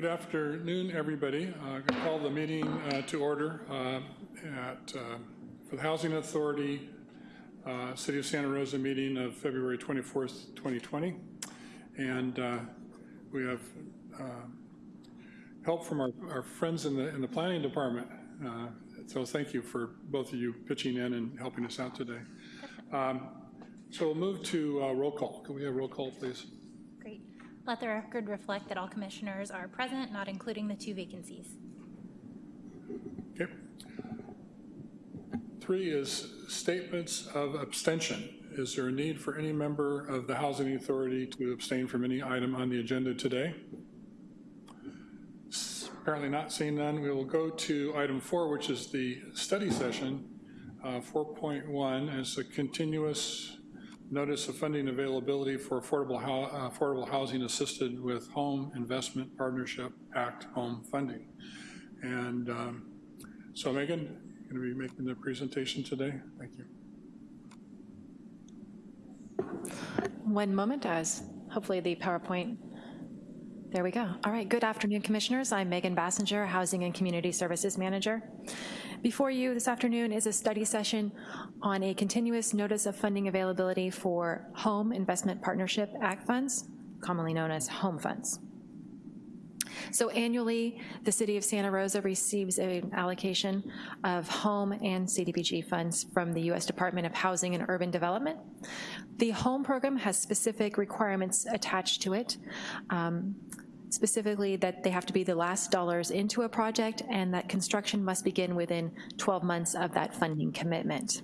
Good afternoon, everybody. Uh, to call the meeting uh, to order uh, at, uh, for the Housing Authority uh, City of Santa Rosa meeting of February 24th, 2020. And uh, we have help from our, our friends in the, in the planning department. So thank you for both of you pitching in and helping us out today. Um, So we'll move to roll call. Can we have roll call, please? Let the record reflect that all commissioners are present, not including the two vacancies. Okay. Three is statements of abstention. Is there a need for any member of the Housing Authority to abstain from any item on the agenda today? Apparently not seeing none. We will go to item four, which is the study session. Uh, 4.1 is a continuous notice of funding availability for affordable, hou- uh, affordable housing assisted with Home Investment Partnership Act home funding. And um, so Megan, you're going to be making the presentation today? Thank you. One moment as hopefully the PowerPoint, there we go. All right, good afternoon, Commissioners. I'm Megan Basinger, Housing and Community Services Manager. Before you this afternoon is a study session on a continuous notice of funding availability for Home Investment Partnership Act funds, commonly known as home funds. So annually, the City of Santa Rosa receives an allocation of home and CDBG funds from the U.S. Department of Housing and Urban Development. The home program has specific requirements attached to it, um, specifically that they have to be the last dollars into a project and that construction must begin within 12 months of that funding commitment.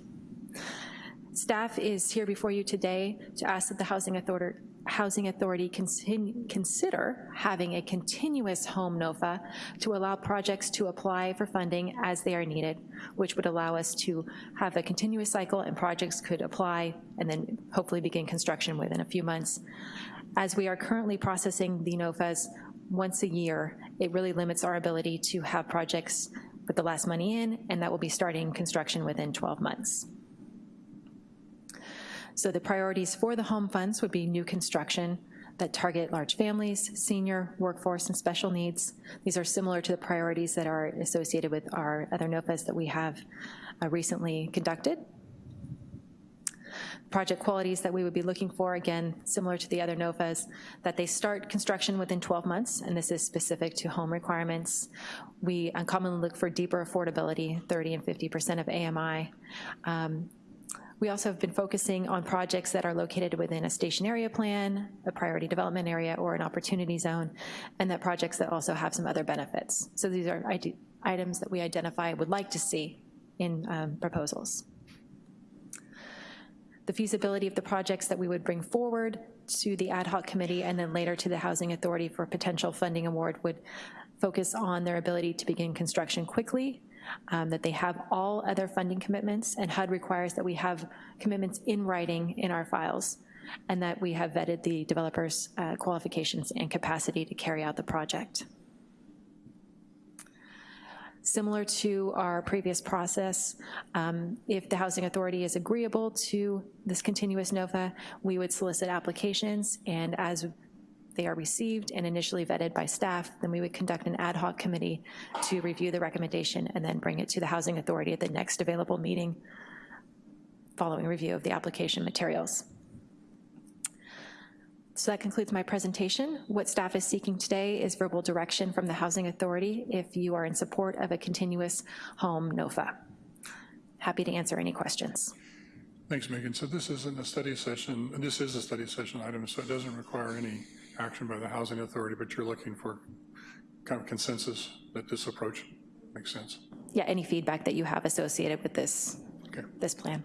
Staff is here before you today to ask that the Housing Authority, Housing Authority consider having a continuous home NOFA to allow projects to apply for funding as they are needed, which would allow us to have a continuous cycle and projects could apply and then hopefully begin construction within a few months. As we are currently processing the NOFAs once a year, it really limits our ability to have projects with the last money in, and that will be starting construction within 12 months. So the priorities for the home funds would be new construction that target large families, senior, workforce, and special needs. These are similar to the priorities that are associated with our other NOFAs that we have uh, recently conducted. Project qualities that we would be looking for, again, similar to the other NOFAs, that they start construction within 12 months, and this is specific to home requirements. We commonly look for deeper affordability, 30 and 50% of AMI. Um, we also have been focusing on projects that are located within a station area plan, a priority development area, or an opportunity zone, and that projects that also have some other benefits. So these are items that we identify would like to see in um, proposals. The feasibility of the projects that we would bring forward to the ad hoc committee and then later to the Housing Authority for potential funding award would focus on their ability to begin construction quickly, um, that they have all other funding commitments, and HUD requires that we have commitments in writing in our files, and that we have vetted the developer's uh, qualifications and capacity to carry out the project. Similar to our previous process, um, if the Housing Authority is agreeable to this continuous NOFA, we would solicit applications, and as they are received and initially vetted by staff, then we would conduct an ad hoc committee to review the recommendation and then bring it to the Housing Authority at the next available meeting following review of the application materials. So that concludes my presentation. What staff is seeking today is verbal direction from the Housing Authority if you are in support of a continuous home NOFA. Happy to answer any questions. Thanks, Megan. So this isn't a study session, and this is a study session item, so it doesn't require any action by the Housing Authority, but you're looking for kind of consensus that this approach makes sense. Yeah, any feedback that you have associated with this, Okay. this plan.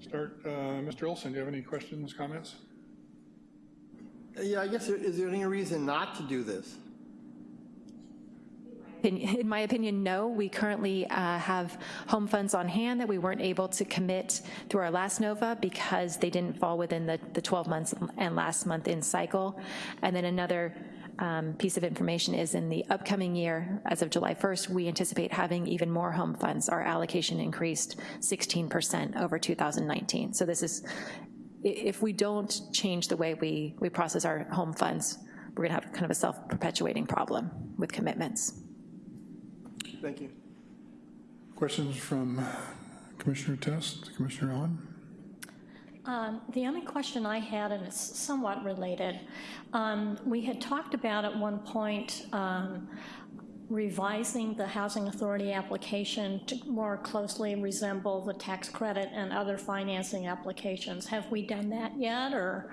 Start, uh, Mr. Olson, do you have any questions, comments? Yeah, I guess, is there any reason not to do this? In, in my opinion, no. We currently uh, have home funds on hand that we weren't able to commit through our last NOFA because they didn't fall within the, the 12 months and last month in cycle. And then another um, piece of information is in the upcoming year, as of July 1st, we anticipate having even more home funds. Our allocation increased 16% over 2019. So this is, if we don't change the way we, we process our home funds, we're gonna have kind of a self-perpetuating problem with commitments. Thank you. Questions from Commissioner Test, Commissioner Owen? Um, The only question I had, and it's somewhat related, um, we had talked about at one point um, revising the Housing Authority application to more closely resemble the tax credit and other financing applications. Have we done that yet, or?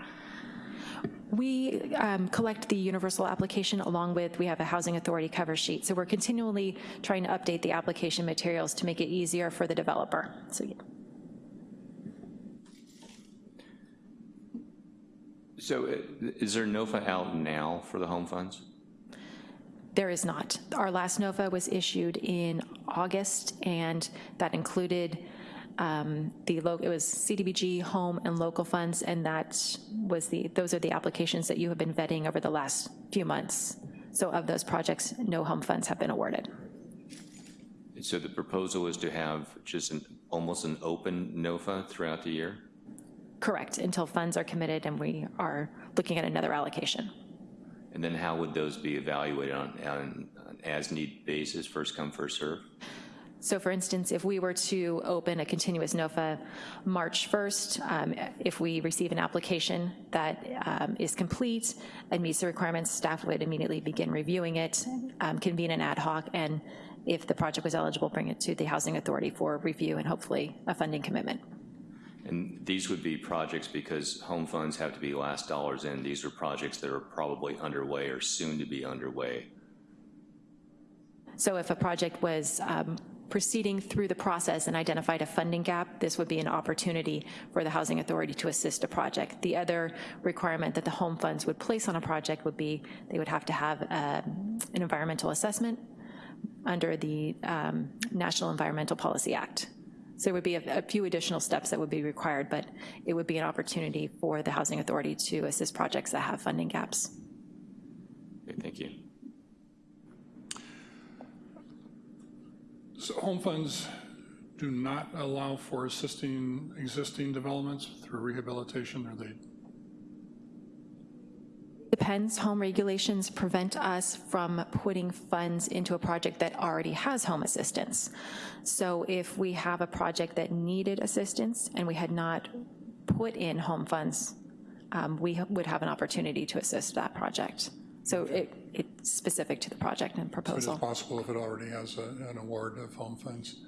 We um, collect the universal application along with, we have a housing authority cover sheet. So we're continually trying to update the application materials to make it easier for the developer. So yeah. So uh, is there NOFA out now for the home funds? there is not. Our last NOFA was issued in August, and that included um, the, it was CDBG, home, and local funds, and that was the, those are the applications that you have been vetting over the last few months. So of those projects, no home funds have been awarded. So the proposal is to have just an, almost an open NOFA throughout the year? Correct, until funds are committed and we are looking at another allocation. And then how would those be evaluated on, on an as-need basis, first come, first serve? So for instance, if we were to open a continuous NOFA March 1st, um, if we receive an application that um, is complete and meets the requirements, staff would immediately begin reviewing it, um, convene an ad hoc, and if the project was eligible, bring it to the Housing Authority for review and hopefully a funding commitment. And these would be projects, because home funds have to be last dollars in, these are projects that are probably underway or soon to be underway. So if a project was um, proceeding through the process and identified a funding gap, this would be an opportunity for the Housing Authority to assist a project. The other requirement that the home funds would place on a project would be they would have to have um, an environmental assessment under the um, National Environmental Policy Act. So there would be a, a few additional steps that would be required, but it would be an opportunity for the Housing Authority to assist projects that have funding gaps. Okay, thank you. So home funds do not allow for assisting existing developments through rehabilitation, or they, Depends, home regulations prevent us from putting funds into a project that already has home assistance. So if we have a project that needed assistance and we had not put in home funds, um, we would have an opportunity to assist that project. So it, it's specific to the project and but it's possible if it already has a- an award of home funds.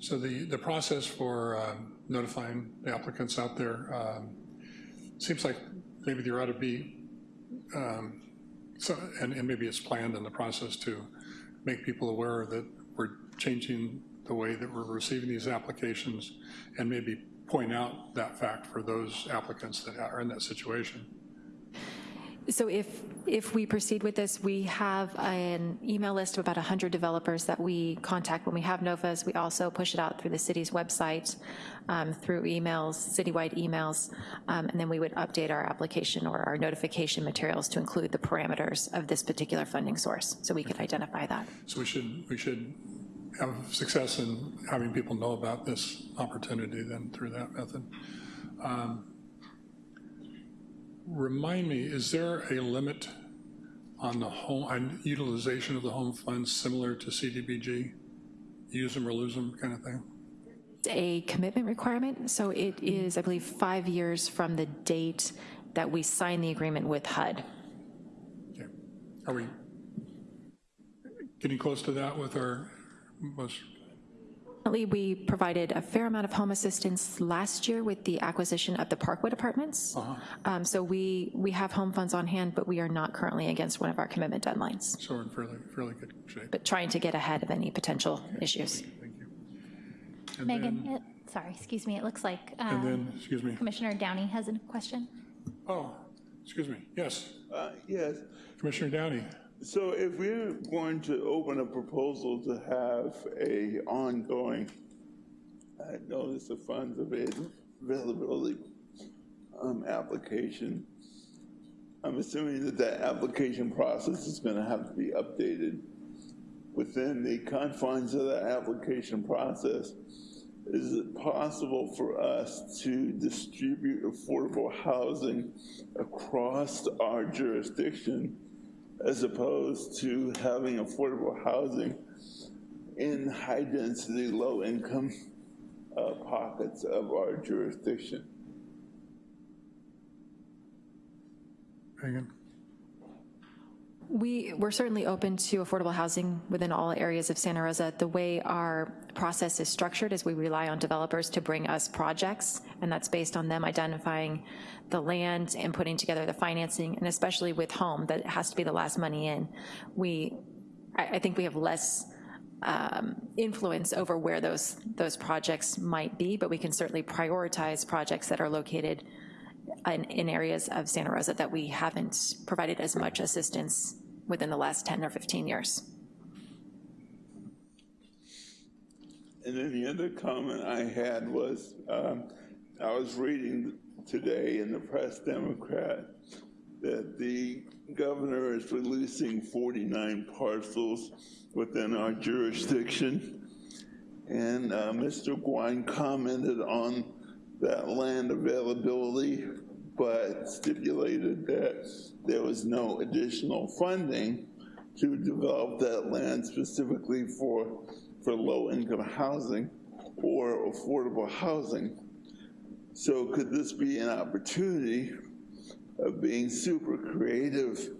So the, the process for um, notifying the applicants out there, um, seems like maybe there ought to be, um, so, and, and maybe it's planned in the process to make people aware that we're changing the way that we're receiving these applications and maybe point out that fact for those applicants that are in that situation. So if, if we proceed with this, we have an email list of about 100 developers that we contact when we have NOFAs. We also push it out through the city's website, um, through emails, citywide emails, um, and then we would update our application or our notification materials to include the parameters of this particular funding source, so we could identify that. So we should, we should have success in having people know about this opportunity then through that method. Um, Remind me, is there a limit on the home, on utilization of the home funds similar to CDBG? Use them or lose them kind of thing? a commitment requirement, so it is, I believe, five years from the date that we sign the agreement with HUD. Okay. Are we getting close to that with our most Currently, we provided a fair amount of home assistance last year with the acquisition of the Parkwood Apartments. Um, So we, we have home funds on hand, but we are not currently against one of our commitment deadlines, So we're in fairly, fairly good shape. but trying to get ahead of any potential issues. Thank you. And Megan, then- it- sorry, excuse me, it looks like And uh, then, excuse me, Commissioner Downey has a question. oh, excuse me, yes, Uh, Yes, Commissioner Downey. So if we're going to open a proposal to have a ongoing uh, notice of funds availability um, application, I'm assuming that that application process is going to have to be updated. Within the confines of that application process, is it possible for us to distribute affordable housing across our jurisdiction as opposed to having affordable housing in high-density, low-income uh, pockets of our jurisdiction. Megan? We, we're certainly open to affordable housing within all areas of Santa Rosa. The way our process is structured is we rely on developers to bring us projects, and that's based on them identifying the land and putting together the financing, and especially with home, that has to be the last money in. We, I, I think we have less um, influence over where those, those projects might be, but we can certainly prioritize projects that are located in, in areas of Santa Rosa that we haven't provided as much assistance within the last 10 or 15 years. And then the other comment I had was, um, I was reading today in the Press Democrat that the governor is releasing 49 parcels within our jurisdiction. And uh, Mr. Gouin commented on that land availability, but stipulated that there was no additional funding to develop that land specifically for, for low-income housing or affordable housing. So could this be an opportunity of being super creative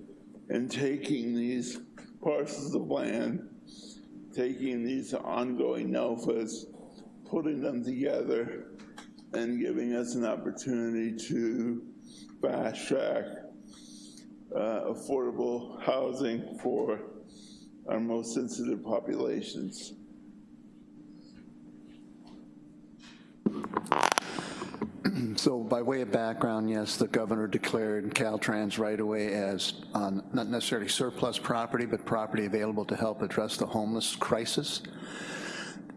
and taking these parcels of land, taking these ongoing NOFAs, putting them together, and giving us an opportunity to fast track uh, affordable housing for our most sensitive populations. So by way of background, yes, the governor declared Caltrans right away as um, not necessarily surplus property, but property available to help address the homeless crisis.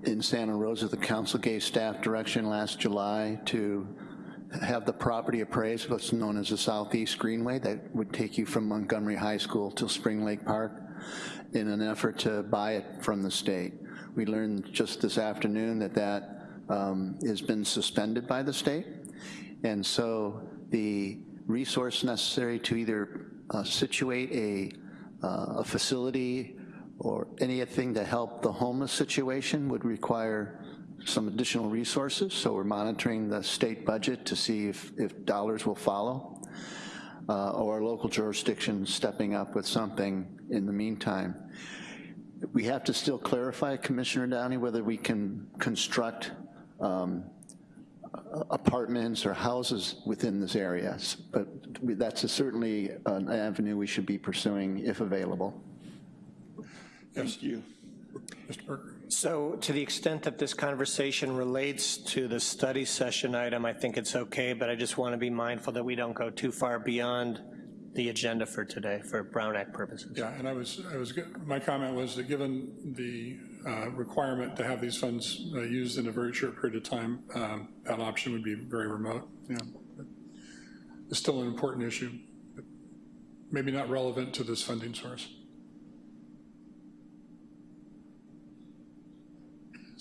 In Santa Rosa, the council gave staff direction last July to have the property appraised, what's known as the Southeast Greenway, that would take you from Montgomery High School to Spring Lake Park in an effort to buy it from the state. We learned just this afternoon that that um, has been suspended by the state. And so the resource necessary to either uh, situate a, uh, a facility or anything to help the homeless situation would require some additional resources. So we're monitoring the state budget to see if, if dollars will follow. Uh, or local jurisdictions stepping up with something in the meantime. We have to still clarify, Commissioner Downey, whether we can construct um, apartments or houses within this area, but that's a certainly an avenue we should be pursuing if available. Thank you. Mr. Parker? So to the extent that this conversation relates to the study session item, I think it's okay, but I just want to be mindful that we don't go too far beyond the agenda for today for Brown Act purposes. Yeah, and I was, I was, my comment was that given the uh, requirement to have these funds uh, used in a very short period of time, um, that option would be very remote, yeah. But It's still an important issue, but maybe not relevant to this funding source.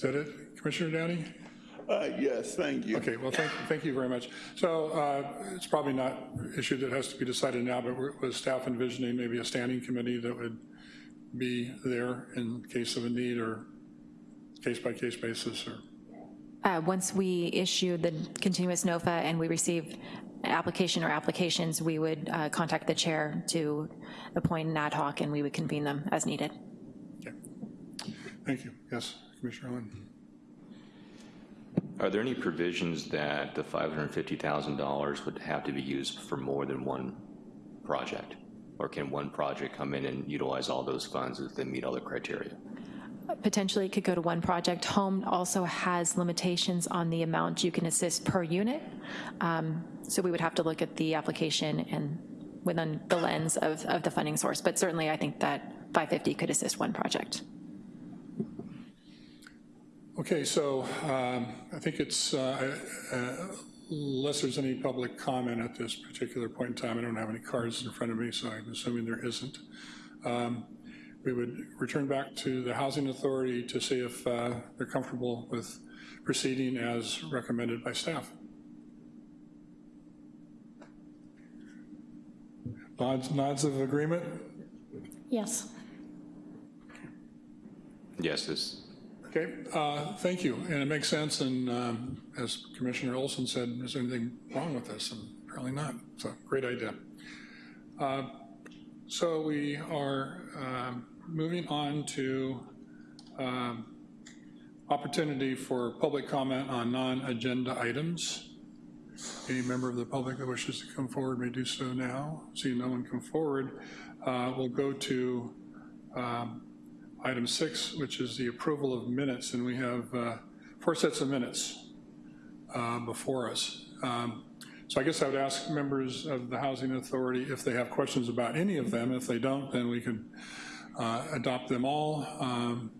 Is that it, Commissioner Downey? Uh, yes, thank you. Okay, well, thank, thank you very much. So uh, it's probably not an issue that has to be decided now, but we're- was staff envisioning maybe a standing committee that would be there in case of a need or case-by-case basis or? Uh, Once we issue the continuous NOFA and we receive application or applications, we would uh, contact the chair to appoint an ad hoc, and we would convene them as needed. Okay. Thank you. Yes, Commissioner Lynn? Are there any provisions that the $550,000 would have to be used for more than one project? Or can one project come in and utilize all those funds if they meet all the criteria? Potentially, it could go to one project. Home also has limitations on the amount you can assist per unit. Um, So we would have to look at the application and within the lens of, of the funding source. But certainly, I think that 550 could assist one project. Okay, so um, I think it's, uh, uh, unless there's any public comment at this particular point in time, I don't have any cards in front of me, so I'm assuming there isn't. Um, We would return back to the Housing Authority to see if uh, they're comfortable with proceeding as recommended by staff. Nods, nods of agreement? Yes. Yes, this, Okay, uh, thank you, and it makes sense, and um, as Commissioner Olson said, is there anything wrong with this? And apparently not, so great idea. Uh, So we are um, moving on to um, opportunity for public comment on non-agenda items. Any member of the public that wishes to come forward may do so now. Seeing no one come forward. Uh, We'll go to um, item six, which is the approval of minutes, and we have uh, four sets of minutes uh, before us. Um, So I guess I would ask members of the Housing Authority if they have questions about any of them. If they don't, then we can uh, adopt them all um,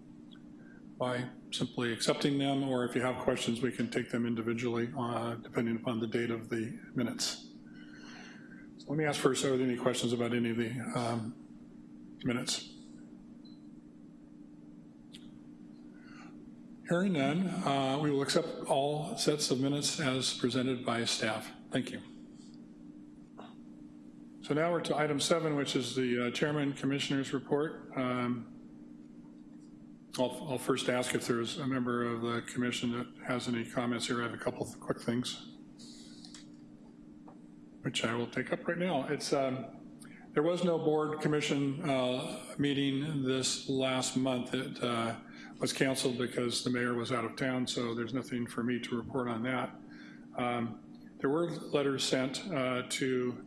by simply accepting them, or if you have questions, we can take them individually, uh, depending upon the date of the minutes. So let me ask first, are there any questions about any of the um, minutes? Hearing none, uh, we will accept all sets of minutes as presented by staff. Thank you. So now we're to item seven, which is the uh, Chairman Commissioners Report. Um, I'll, I'll first ask if there's a member of the commission that has any comments here. I have a couple of quick things, which I will take up right now. It's, um, there was no board commission uh, meeting this last month. It uh, was canceled because the mayor was out of town, so there's nothing for me to report on that. Um, There were letters sent uh, to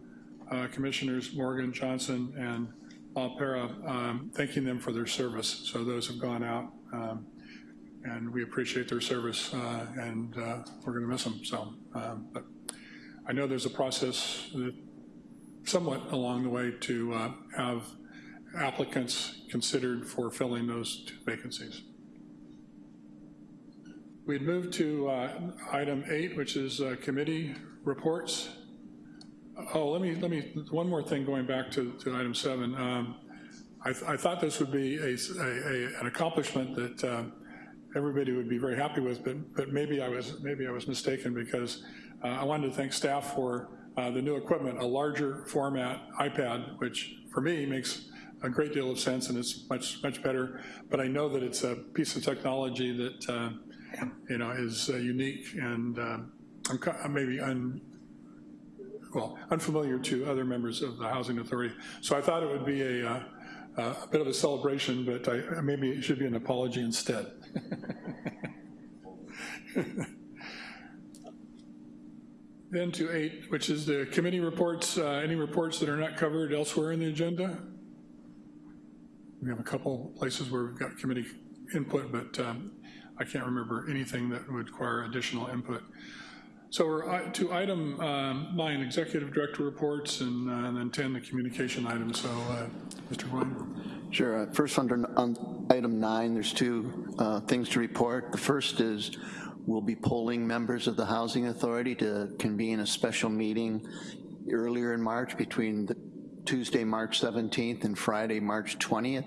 uh, Commissioners Morgan, Johnson, and Alpera, um, thanking them for their service. So those have gone out, um, and we appreciate their service, uh, and uh, we're going to miss them. So, um, but I know there's a process that somewhat along the way to uh, have applicants considered for filling those vacancies. We'd move to uh, item eight, which is uh, committee reports. Oh, let me, let me, one more thing going back to, to item seven. Um, I, th- I thought this would be a, a- a- an accomplishment that uh, everybody would be very happy with, but, but maybe I was, maybe I was mistaken because uh, I wanted to thank staff for uh, the new equipment, a larger format iPad, which for me makes a great deal of sense and it's much, much better. But I know that it's a piece of technology that, uh, you know, is uh, unique and uh, I'm maybe un, well, unfamiliar to other members of the Housing Authority. So I thought it would be a, uh, a bit of a celebration, but I, maybe it should be an apology instead. Then to eight, which is the committee reports, uh, any reports that are not covered elsewhere in the agenda? We have a couple places where we've got committee input, but um, I can't remember anything that would require additional input. So we're uh, to item um, nine, executive director reports, and uh, and then 10, the communication item. So, uh, Mr. Gouin? Sure. uh, First, under on item nine, there's two uh, things to report. The first is we'll be polling members of the Housing Authority to convene a special meeting earlier in March between the Tuesday, March 17th and Friday, March 20th.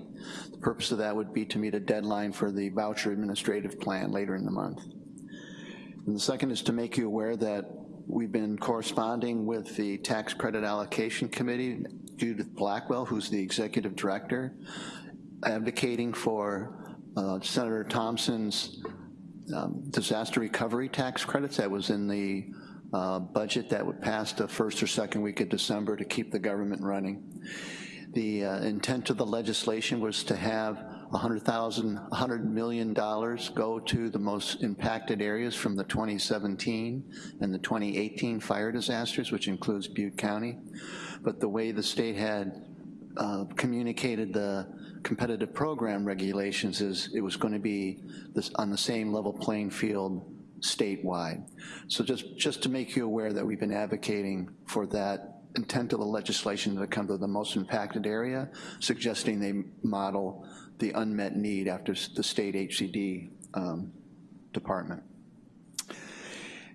The purpose of that would be to meet a deadline for the voucher administrative plan later in the month. And the second is to make you aware that we've been corresponding with the Tax Credit Allocation Committee, Judith Blackwell, who's the executive director, advocating for uh, Senator Thompson's um, disaster recovery tax credits that was in the uh, budget that would pass the first or second week of December to keep the government running. The uh, intent of the legislation was to have 100,000, 100 million dollars go to the most impacted areas from the 2017 and the 2018 fire disasters, which includes Butte County. But the way the state had uh, communicated the competitive program regulations is it was going to be this, on the same level playing field statewide. So just, just to make you aware that we've been advocating for that intent of the legislation to come to the most impacted area, suggesting they model the unmet need after the state HCD um, department.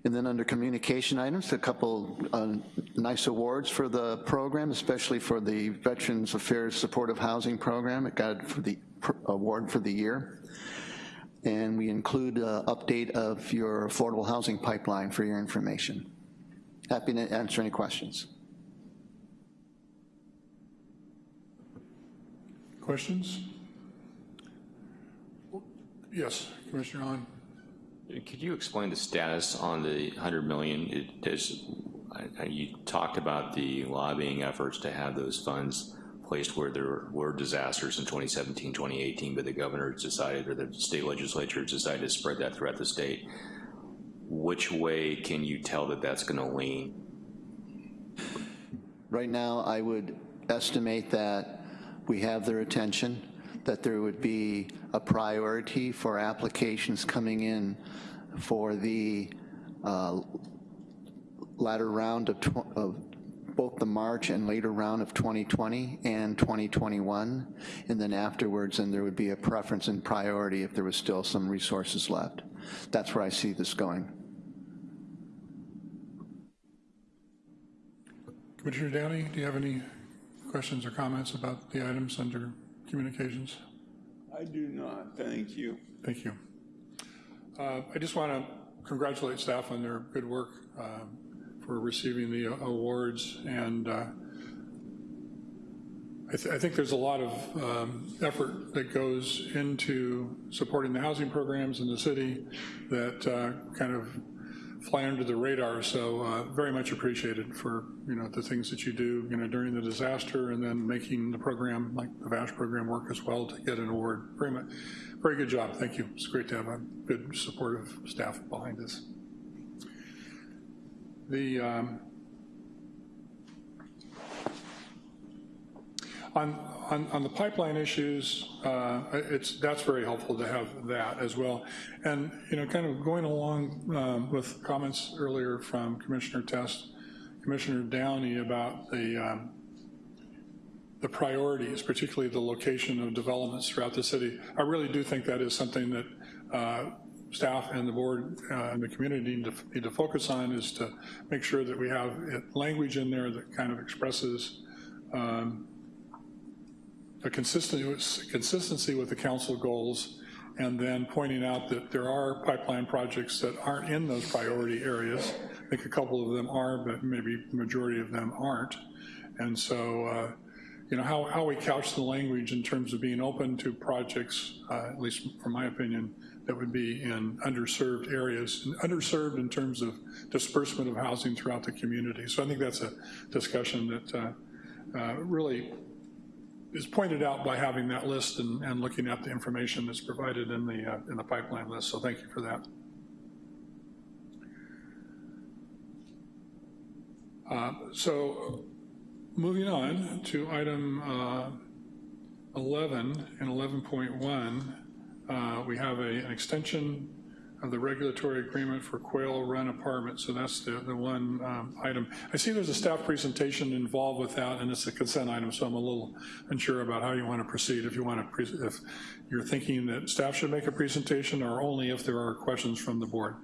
And then under communication items, a couple uh, nice awards for the program, especially for the Veterans Affairs Supportive Housing Program. It got for the award for the year. And we include an update of your affordable housing pipeline for your information. Happy to answer any questions. questions? Yes, Commissioner Hahn. Could you explain the status on the 100 million? It does, I- I- you talked about the lobbying efforts to have those funds placed where there were disasters in 2017, 2018, but the governor decided, or the state legislature decided to spread that throughout the state. Which way can you tell that that's gonna lean? Right now, I would estimate that we have their attention, that there would be a priority for applications coming in for the uh, latter round of, of both the March and later round of 2020 and 2021. And then afterwards, and there would be a preference and priority if there was still some resources left. That's where I see this going. Commissioner Downey, do you have any questions or comments about the items under communications? I do not, thank you. Thank you. Uh, I just want to congratulate staff on their good work um, for receiving the awards, and uh, I, th I think there's a lot of um, effort that goes into supporting the housing programs in the city that uh, kind of fly under the radar, so uh, very much appreciated for, you know, the things that you do, you know, during the disaster and then making the program, like the VASH program work as well to get an award. Very much, very good job, thank you. It's great to have a good supportive staff behind this. The, um, on, on, on the pipeline issues, uh, it's, that's very helpful to have that as well. And, you know, kind of going along um, with comments earlier from Commissioner Test, Commissioner Downey about the, um, the priorities, particularly the location of developments throughout the city. I really do think that is something that uh, staff and the board uh, and the community need to, need to focus on is to make sure that we have language in there that kind of expresses um, a consistency, consistency with the council goals and then pointing out that there are pipeline projects that aren't in those priority areas. I think a couple of them are, but maybe the majority of them aren't. And so, uh, you know, how, how we couch the language in terms of being open to projects, uh, at least from my opinion, that would be in underserved areas, underserved in terms of disbursement of housing throughout the community. So I think that's a discussion that uh, uh, really is pointed out by having that list and, and looking at the information that's provided in the, uh, in the pipeline list, so thank you for that. Uh, So moving on to item uh, 11 and 11.1, uh, we have a, an extension of the regulatory agreement for Quail Run Apartment, so that's the, the one um, item. I see there's a staff presentation involved with that, and it's a consent item, so I'm a little unsure about how you want to proceed. If you want to, if you're thinking that staff should make a presentation, or only if there are questions from the board.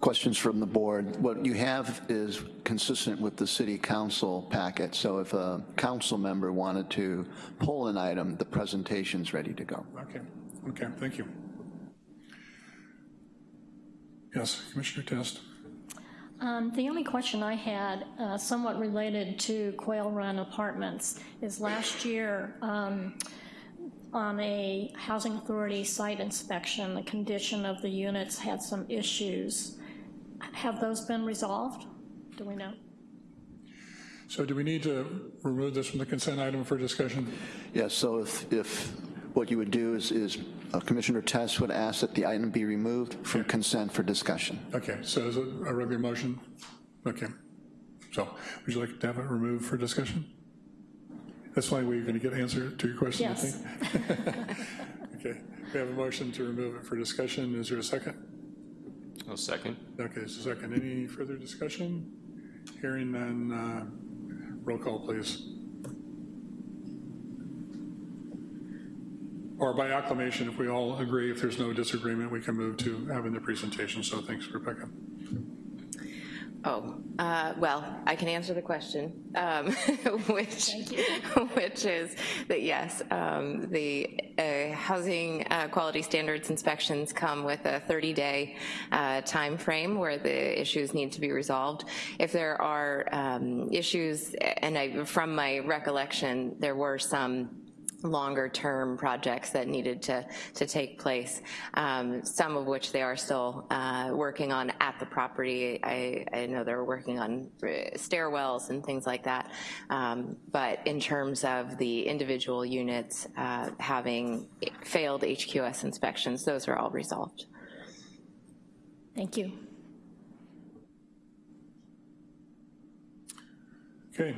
Questions from the board. What you have is consistent with the city council packet, so if a council member wanted to pull an item, the presentation's ready to go. Okay, okay, thank you. Yes, Commissioner Test. Um, The only question I had, uh, somewhat related to Quail Run Apartments, is last year, um, on a Housing Authority site inspection, the condition of the units had some issues. Have those been resolved? Do we know? So do we need to remove this from the consent item for discussion? Yes, so if, if what you would do is, is uh, Commissioner Test would ask that the item be removed from consent for discussion. Okay, so is it a regular motion? Okay. So would you like to have it removed for discussion? That's why we're going to get answer to your question, I Yes. think? Okay, we have a motion to remove it for discussion. Is there a second? A second? Okay, a second. Any further discussion? Hearing none, uh, roll call, please. Or by acclamation, if we all agree, if there's no disagreement, we can move to having the presentation. So thanks, Rebecca. Oh, uh, well, I can answer the question, um, which, which is that yes, um, the uh, housing uh, quality standards inspections come with a 30-day uh, time frame where the issues need to be resolved. If there are um, issues, and I, from my recollection, there were some longer-term projects that needed to, to take place, um, some of which they are still uh, working on at the property. I, I know they're working on uh, stairwells and things like that. Um, But in terms of the individual units uh, having failed HQS inspections, those are all resolved. Thank you. Okay,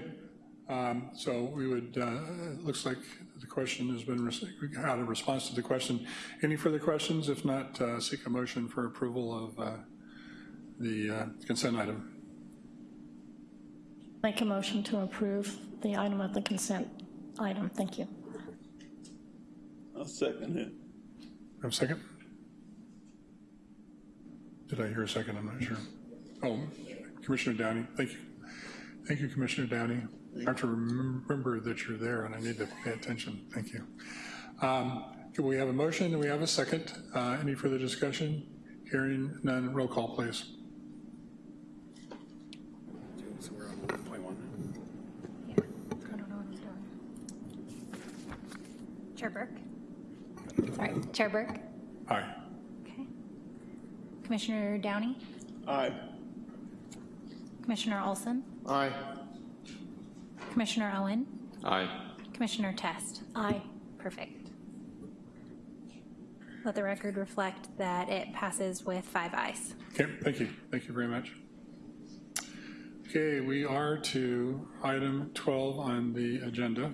um, so we would, uh, it looks like the question has been, rec- we had a response to the question. Any further questions? If not, uh, seek a motion for approval of uh, the uh, consent item. Make a motion to approve the item of the consent item. Thank you. I'll second it. Have a second? Did I hear a second? I'm not sure. Oh, Commissioner Downey, thank you. Thank you, Commissioner Downey. I have to remember that you're there and I need to pay attention. Thank you. Um, We have a motion and we have a second. Uh, Any further discussion? Hearing none, roll call, please. So we're on 1.1. I don't know what I'm doing. Chair Burke? Sorry, Chair Burke? Aye. Okay. Commissioner Downey? Aye. Commissioner Olson? Aye. Commissioner Owen? Aye. Commissioner Test? Aye. Perfect. Let the record reflect that it passes with five ayes. Okay, thank you. Thank you very much. Okay, we are to item 12 on the agenda.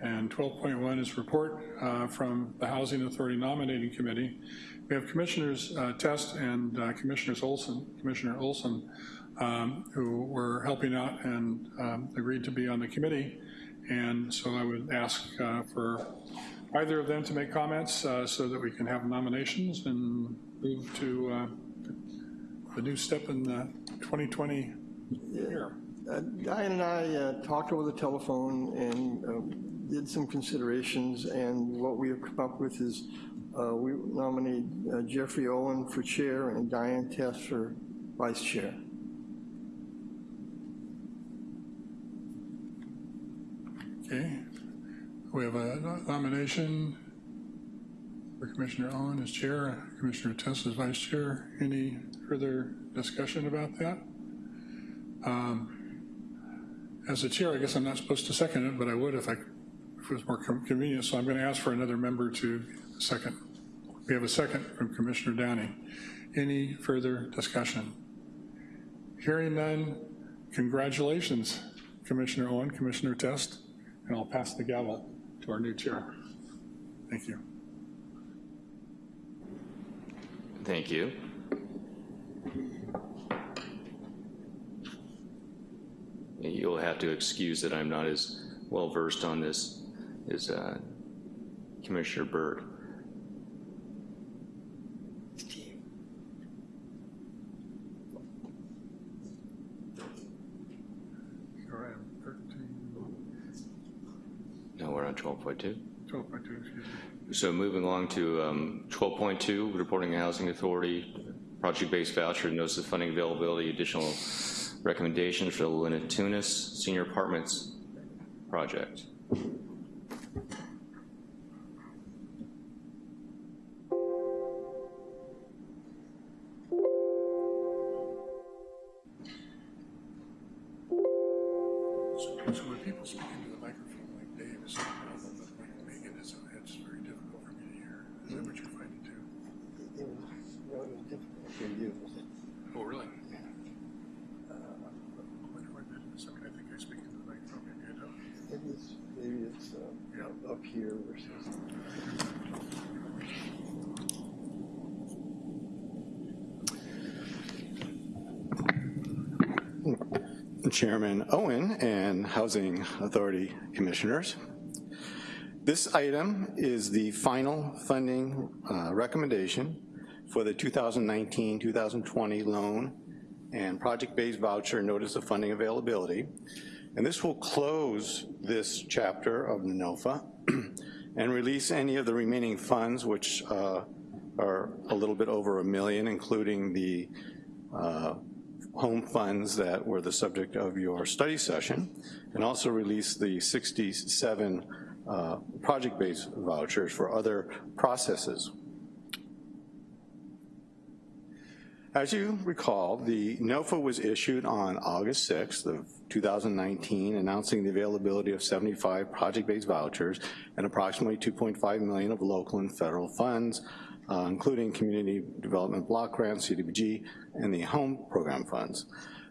And 12.1 is report uh, from the Housing Authority Nominating Committee. We have Commissioners uh, Test and uh, Commissioners Olson, Commissioner Olson, um, who were helping out and um, agreed to be on the committee. And so I would ask uh, for either of them to make comments uh, so that we can have nominations and move to uh, the new step in the 2020 year. Uh, Diane and I uh, talked over the telephone and um, did some considerations, and what we have come up with is uh, we nominate Jeffrey Owen for chair and Diane Test for vice chair. Okay, we have a nomination for Commissioner Owen as chair, Commissioner Test as vice chair. Any further discussion about that? Um, As a chair, I guess I'm not supposed to second it, but I would if I, if it was more con- convenient, so I'm going to ask for another member to second. We have a second from Commissioner Downey. Any further discussion? Hearing none, congratulations, Commissioner Owen, Commissioner Test, and I'll pass the gavel to our new chair. Thank you. Thank you. You'll have to excuse that I'm not as well-versed on this as uh, Commissioner Byrd. All right, 13, No, we're on 12.2. 12.2, excuse me. So moving along to um, 12.2, reporting housing authority, project-based voucher, notice of funding availability, additional recommendations for the Linda Tunis Senior Apartments project. Uh, up here versus. Chairman Owen and Housing Authority Commissioners. This item is the final funding uh, recommendation for the 2019-2020 loan and project-based voucher notice of funding availability. And this will close this chapter of NOFA and release any of the remaining funds, which uh, are a little bit over a million, including the uh, home funds that were the subject of your study session, and also release the 67 uh, project-based vouchers for other processes. As you recall, the NOFA was issued on August 6th of 2019, announcing the availability of 75 project-based vouchers and approximately 2.5 million of local and federal funds, uh, including Community Development Block Grants, CDBG, and the Home Program funds.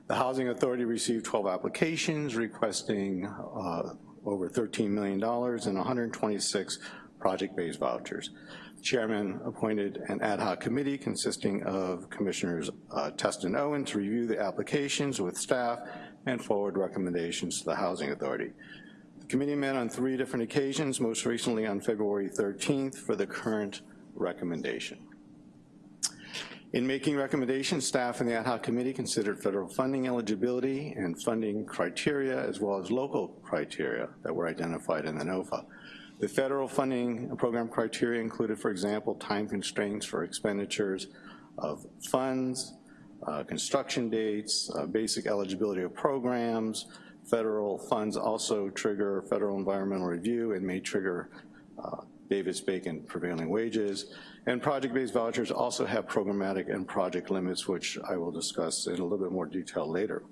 The Housing Authority received 12 applications requesting uh, over $13 million and 126 project-based vouchers. The Chairman appointed an ad hoc committee consisting of Commissioners uh, and Owen to review the applications with staff and forward recommendations to the Housing Authority. The committee met on three different occasions, most recently on February 13th for the current recommendation. In making recommendations, staff and the ad hoc committee considered federal funding eligibility and funding criteria as well as local criteria that were identified in the NOFA. The federal funding program criteria included, for example, time constraints for expenditures of funds, uh, construction dates, uh, basic eligibility of programs. Federal funds also trigger federal environmental review and may trigger uh, Davis-Bacon prevailing wages. And project-based vouchers also have programmatic and project limits, which I will discuss in a little bit more detail later.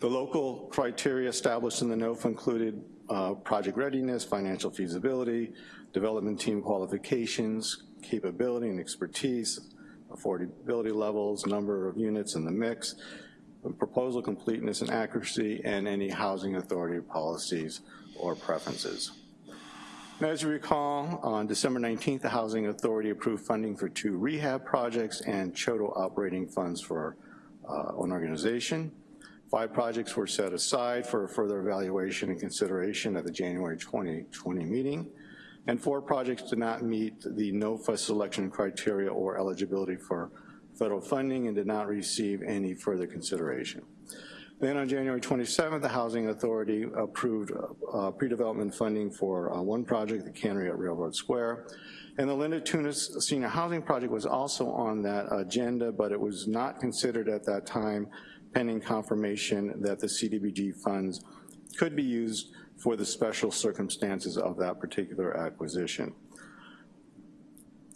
The local criteria established in the NOFA included uh, project readiness, financial feasibility, development team qualifications, capability and expertise, affordability levels, number of units in the mix, proposal completeness and accuracy, and any housing authority policies or preferences. Now, as you recall, on December 19th, the Housing Authority approved funding for two rehab projects and CHDO operating funds for uh, an organization. Five projects were set aside for further evaluation and consideration at the January 2020 meeting, and four projects did not meet the NOFA selection criteria or eligibility for federal funding and did not receive any further consideration. Then on January 27th, the Housing Authority approved uh, pre-development funding for uh, one project, the cannery at Railroad Square, and the Linda Tunis Senior Housing Project was also on that agenda, but it was not considered at that time pending confirmation that the CDBG funds could be used for the special circumstances of that particular acquisition.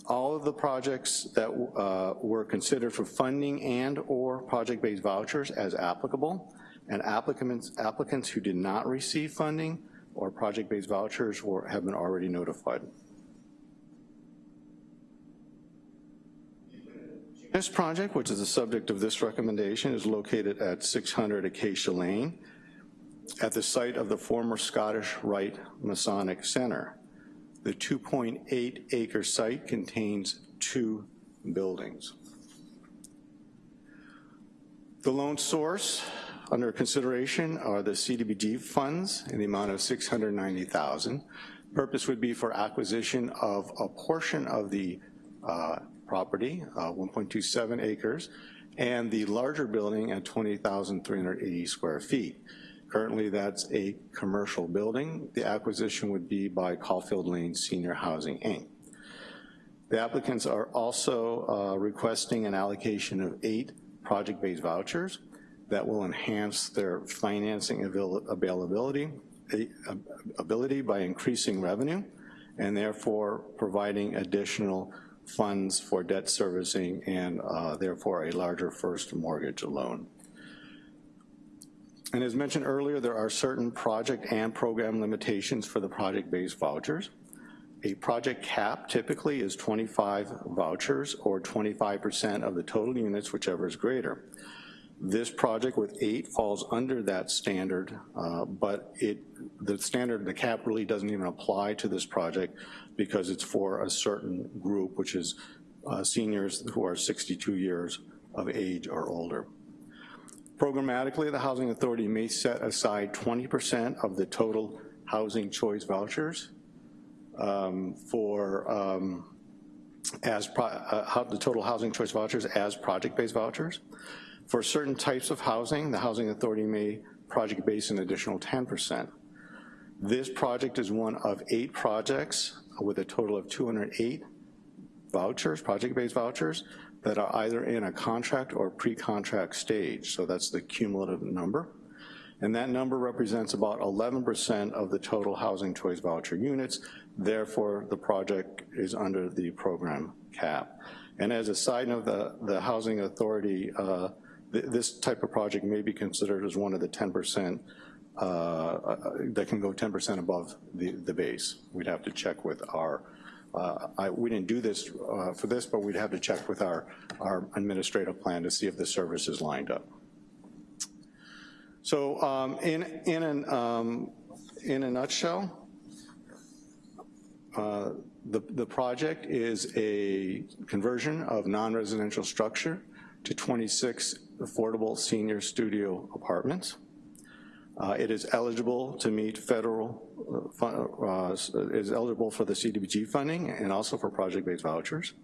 All of the projects that uh, were considered for funding and or project-based vouchers as applicable, and applicants, applicants who did not receive funding or project-based vouchers were, have been already notified. This project, which is the subject of this recommendation, is located at 600 Acacia Lane at the site of the former Scottish Rite Masonic Center. The 2.8 acre site contains two buildings. The loan source under consideration are the CDBG funds in the amount of 690,000. Purpose would be for acquisition of a portion of the uh, property, uh, 1.27 acres, and the larger building at 20,380 square feet. Currently, that's a commercial building. The acquisition would be by Caulfield Lane Senior Housing, Inc. The applicants are also uh, requesting an allocation of eight project-based vouchers that will enhance their financing avail availability ability by increasing revenue and therefore providing additional funds for debt servicing and uh, therefore a larger first mortgage loan. And as mentioned earlier, there are certain project and program limitations for the project-based vouchers. A project cap typically is 25 vouchers or 25% of the total units, whichever is greater. This project with eight falls under that standard, uh, but it the standard, the cap really doesn't even apply to this project because it's for a certain group, which is uh, seniors who are 62 years of age or older. Programmatically, the Housing Authority may set aside 20% of the total housing choice vouchers um, for um, as uh, the total housing choice vouchers as project-based vouchers. For certain types of housing, the Housing Authority may project base an additional 10%. This project is one of eight projects with a total of 208 vouchers, project-based vouchers, that are either in a contract or pre-contract stage, so that's the cumulative number. and that number represents about 11% of the total housing choice voucher units. Therefore, the project is under the program cap. And as a side note, the, the Housing Authority, uh, th this type of project may be considered as one of the 10% uh, uh, that can go 10% above the, the base. We'd have to check with our, uh, I, we didn't do this uh, for this, but we'd have to check with our, our administrative plan to see if the service is lined up. So um, in, in, an, um, in a nutshell, uh, the, the project is a conversion of non-residential structure to 26 affordable senior studio apartments. Uh, it is eligible to meet federal, uh, uh, is eligible for the CDBG funding and also for project-based vouchers.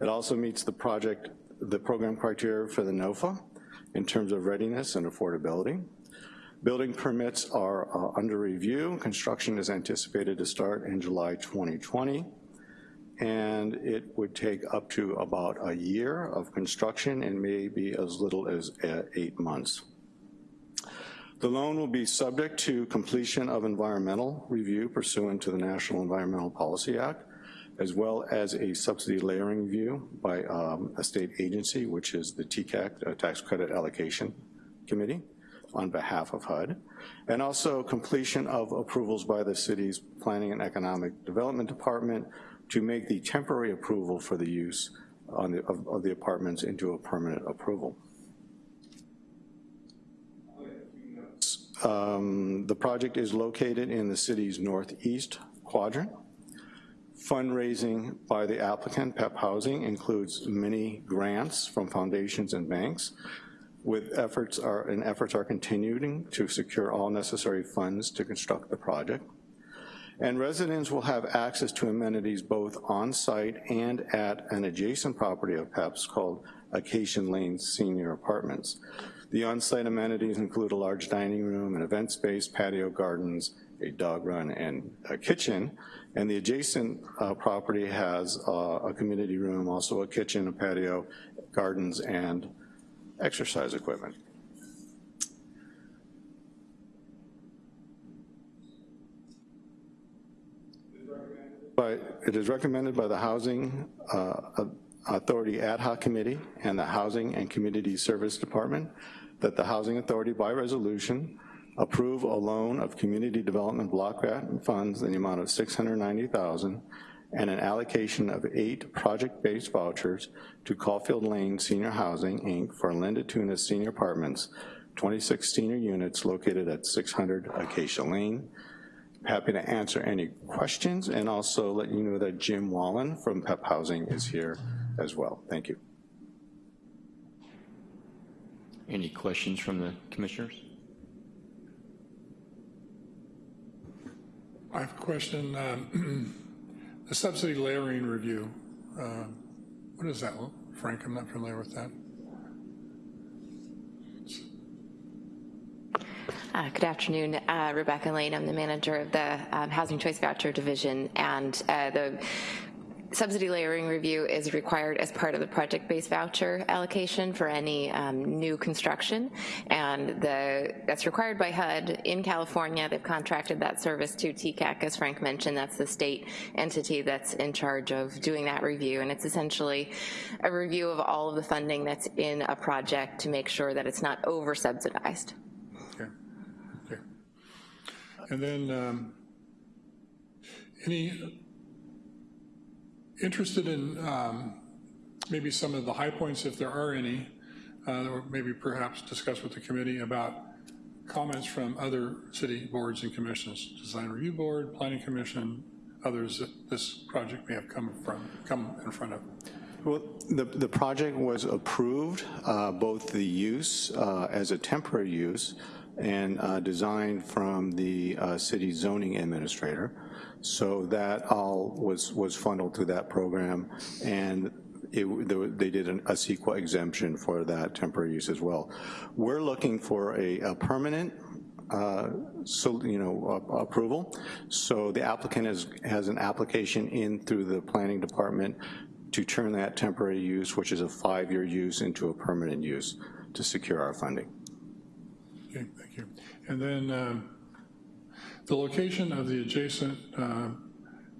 It also meets the project, the program criteria for the NOFA in terms of readiness and affordability. Building permits are uh, under review. Construction is anticipated to start in July 2020 and it would take up to about a year of construction and maybe as little as uh, eight months. The loan will be subject to completion of environmental review pursuant to the National Environmental Policy Act, as well as a subsidy layering review by um, a state agency, which is the TCAC, uh, Tax Credit Allocation Committee, on behalf of HUD, and also completion of approvals by the city's Planning and Economic Development Department to make the temporary approval for the use the, of, of the apartments into a permanent approval. Um, the project is located in the city's northeast quadrant. Fundraising by the applicant, PEP Housing, includes many grants from foundations and banks, with efforts are, and efforts are continuing to secure all necessary funds to construct the project. And residents will have access to amenities both on-site and at an adjacent property of PEP's called Acacia Lane Senior Apartments. The on-site amenities include a large dining room, an event space, patio gardens, a dog run, and a kitchen. And the adjacent uh, property has uh, a community room, also a kitchen, a patio, gardens, and exercise equipment. But it is recommended by the Housing uh, Authority Ad Hoc Committee and the Housing and Community Service Department that the Housing Authority by resolution approve a loan of community development block grant funds in the amount of 690,000 and an allocation of eight project-based vouchers to Caulfield Lane Senior Housing, Inc. for Linda Tunis Senior Apartments, 26 senior units located at 600 Acacia Lane. Happy to answer any questions and also let you know that Jim Wallen from PEP Housing is here as well. Thank you. Any questions from the commissioners? I have a question. Um, the subsidy layering review, uh, what is that, Frank? I'm not familiar with that. Uh, good afternoon, uh, Rebecca Lane. I'm the manager of the um, Housing Choice Voucher Division, and uh, the subsidy layering review is required as part of the project-based voucher allocation for any um, new construction, and the, that's required by HUD in California. They've contracted that service to TCAC, as Frank mentioned. That's the state entity that's in charge of doing that review, and it's essentially a review of all of the funding that's in a project to make sure that it's not over-subsidized. Okay. Okay. And then um, any interested in um, maybe some of the high points, if there are any, uh, or maybe perhaps discuss with the committee about comments from other city boards and commissions, Design Review Board, Planning Commission, others that this project may have come from, come in front of. Well, the, the project was approved, uh, both the use uh, as a temporary use and uh, designed from the uh, city zoning administrator. So that all was, was funneled through that program, and it, they did an, a CEQA exemption for that temporary use as well. We're looking for a, a permanent uh, so, you know, uh, approval. So the applicant has, has an application in through the planning department to turn that temporary use, which is a five-year use, into a permanent use to secure our funding. Okay, thank you. And then um, the location of the adjacent uh,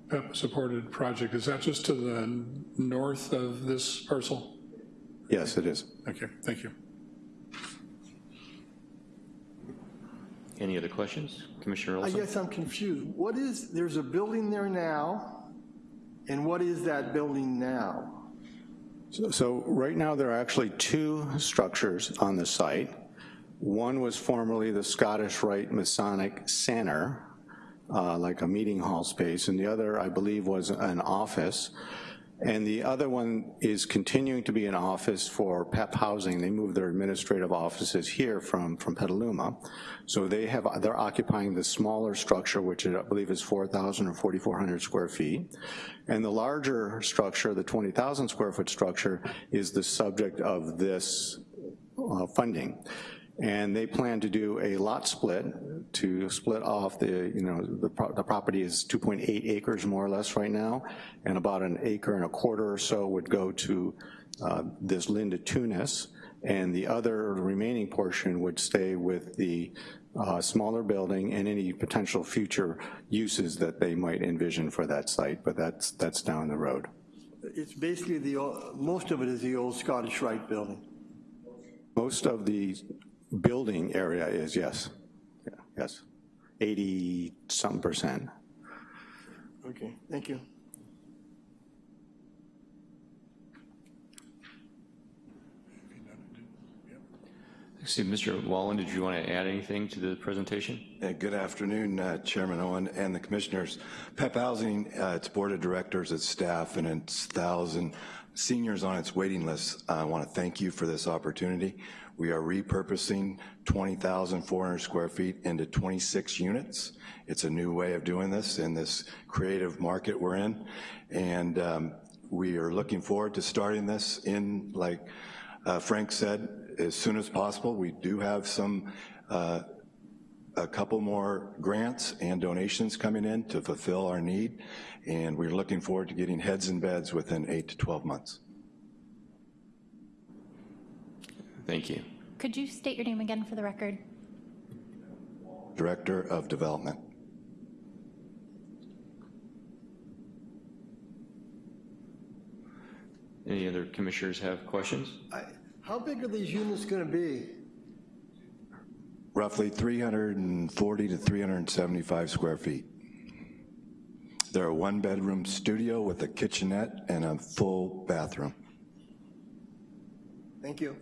PEP-supported project, is that just to the north of this parcel? Yes, it is. Okay, thank you. Any other questions? Commissioner I guess I'm confused. What is, there's a building there now, and what is that building now? So- So right now, there are actually two structures on the site. One was formerly the Scottish Rite Masonic Center, uh, like a meeting hall space, and the other, I believe, was an office. And the other one is continuing to be an office for PEP Housing. They moved their administrative offices here from, from Petaluma. So they have, they're occupying the smaller structure, which I believe is 4,000 or 4,400 square feet. And the larger structure, the 20,000 square foot structure, is the subject of this uh, funding. And they plan to do a lot split to split off the, you know, the, pro the property is 2.8 acres more or less right now, and about an acre and a quarter or so would go to uh, this Linda Tunis, and the other remaining portion would stay with the uh, smaller building and any potential future uses that they might envision for that site, but that's, that's down the road. It's basically the, most of it is the old Scottish Rite building. Most of the building area is, yes, Yeah, yes, 80-some percent. Okay, thank you. See, Mr. Wallen, did you want to add anything to the presentation? Uh, Good afternoon, uh, Chairman Owen and the commissioners. PEP Housing, uh, its board of directors, its staff, and its 1,000 seniors on its waiting list, I want to thank you for this opportunity. We are repurposing 20,400 square feet into 26 units. It's a new way of doing this in this creative market we're in. And um, we are looking forward to starting this in, like uh, Frank said, as soon as possible. We do have some uh, a couple more grants and donations coming in to fulfill our need, and we're looking forward to getting heads in beds within eight to 12 months. Thank you. Could you state your name again for the record? Director of Development. Any other commissioners have questions? I- How big are these units gonna be? Roughly 340 to 375 square feet. They're a one-bedroom studio with a kitchenette and a full bathroom. Thank you.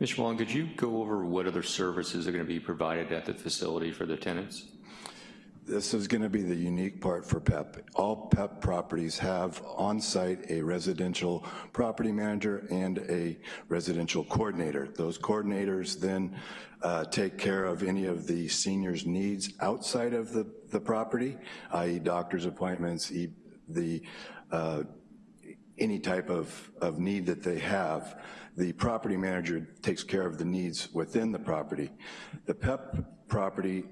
Mr. Wallen, could you go over what other services are going to be provided at the facility for the tenants? This is gonna be the unique part for PEP. All PEP properties have on-site a residential property manager and a residential coordinator. Those coordinators then uh, take care of any of the seniors' needs outside of the, the property, i.e. doctor's appointments, e- the, uh, any type of, of need that they have. The property manager takes care of the needs within the property. The PEP property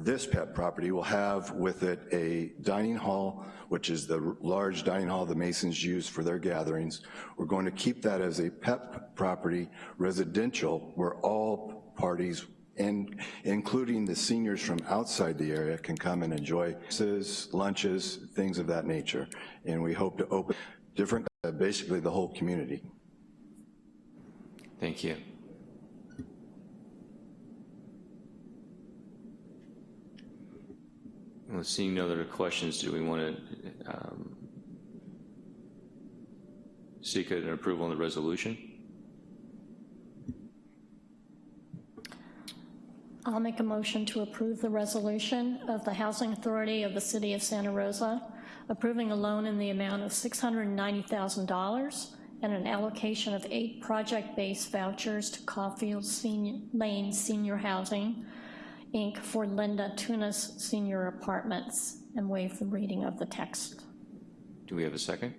this PEP property will have with it a dining hall, which is the large dining hall the Masons use for their gatherings. We're going to keep that as a PEP property residential where all parties, and including the seniors from outside the area, can come and enjoy lunches, things of that nature. And we hope to open different, uh, basically the whole community. Thank you. Well, seeing no other questions, do we want to um, seek an approval on the resolution? I'll make a motion to approve the resolution of the Housing Authority of the City of Santa Rosa, approving a loan in the amount of $690,000 and an allocation of eight project-based vouchers to Caulfield Senior- Lane Senior Housing, Inc. for Linda Tunis Senior Apartments, and waive the reading of the text. Do we have a second?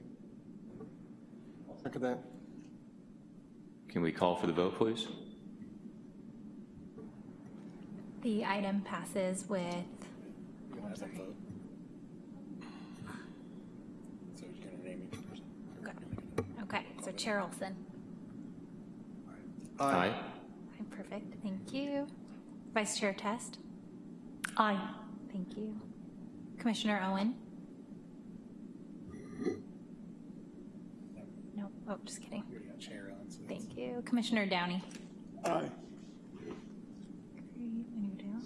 Look at that. Can we call for the vote, please? The item passes with, okay, so Chair Olson, Aye. Okay, Perfect, thank you. Vice Chair Test? Aye. Thank you. Commissioner Owen? No, oh, just kidding. Thank you. Commissioner Downey? Aye. Great, and you down?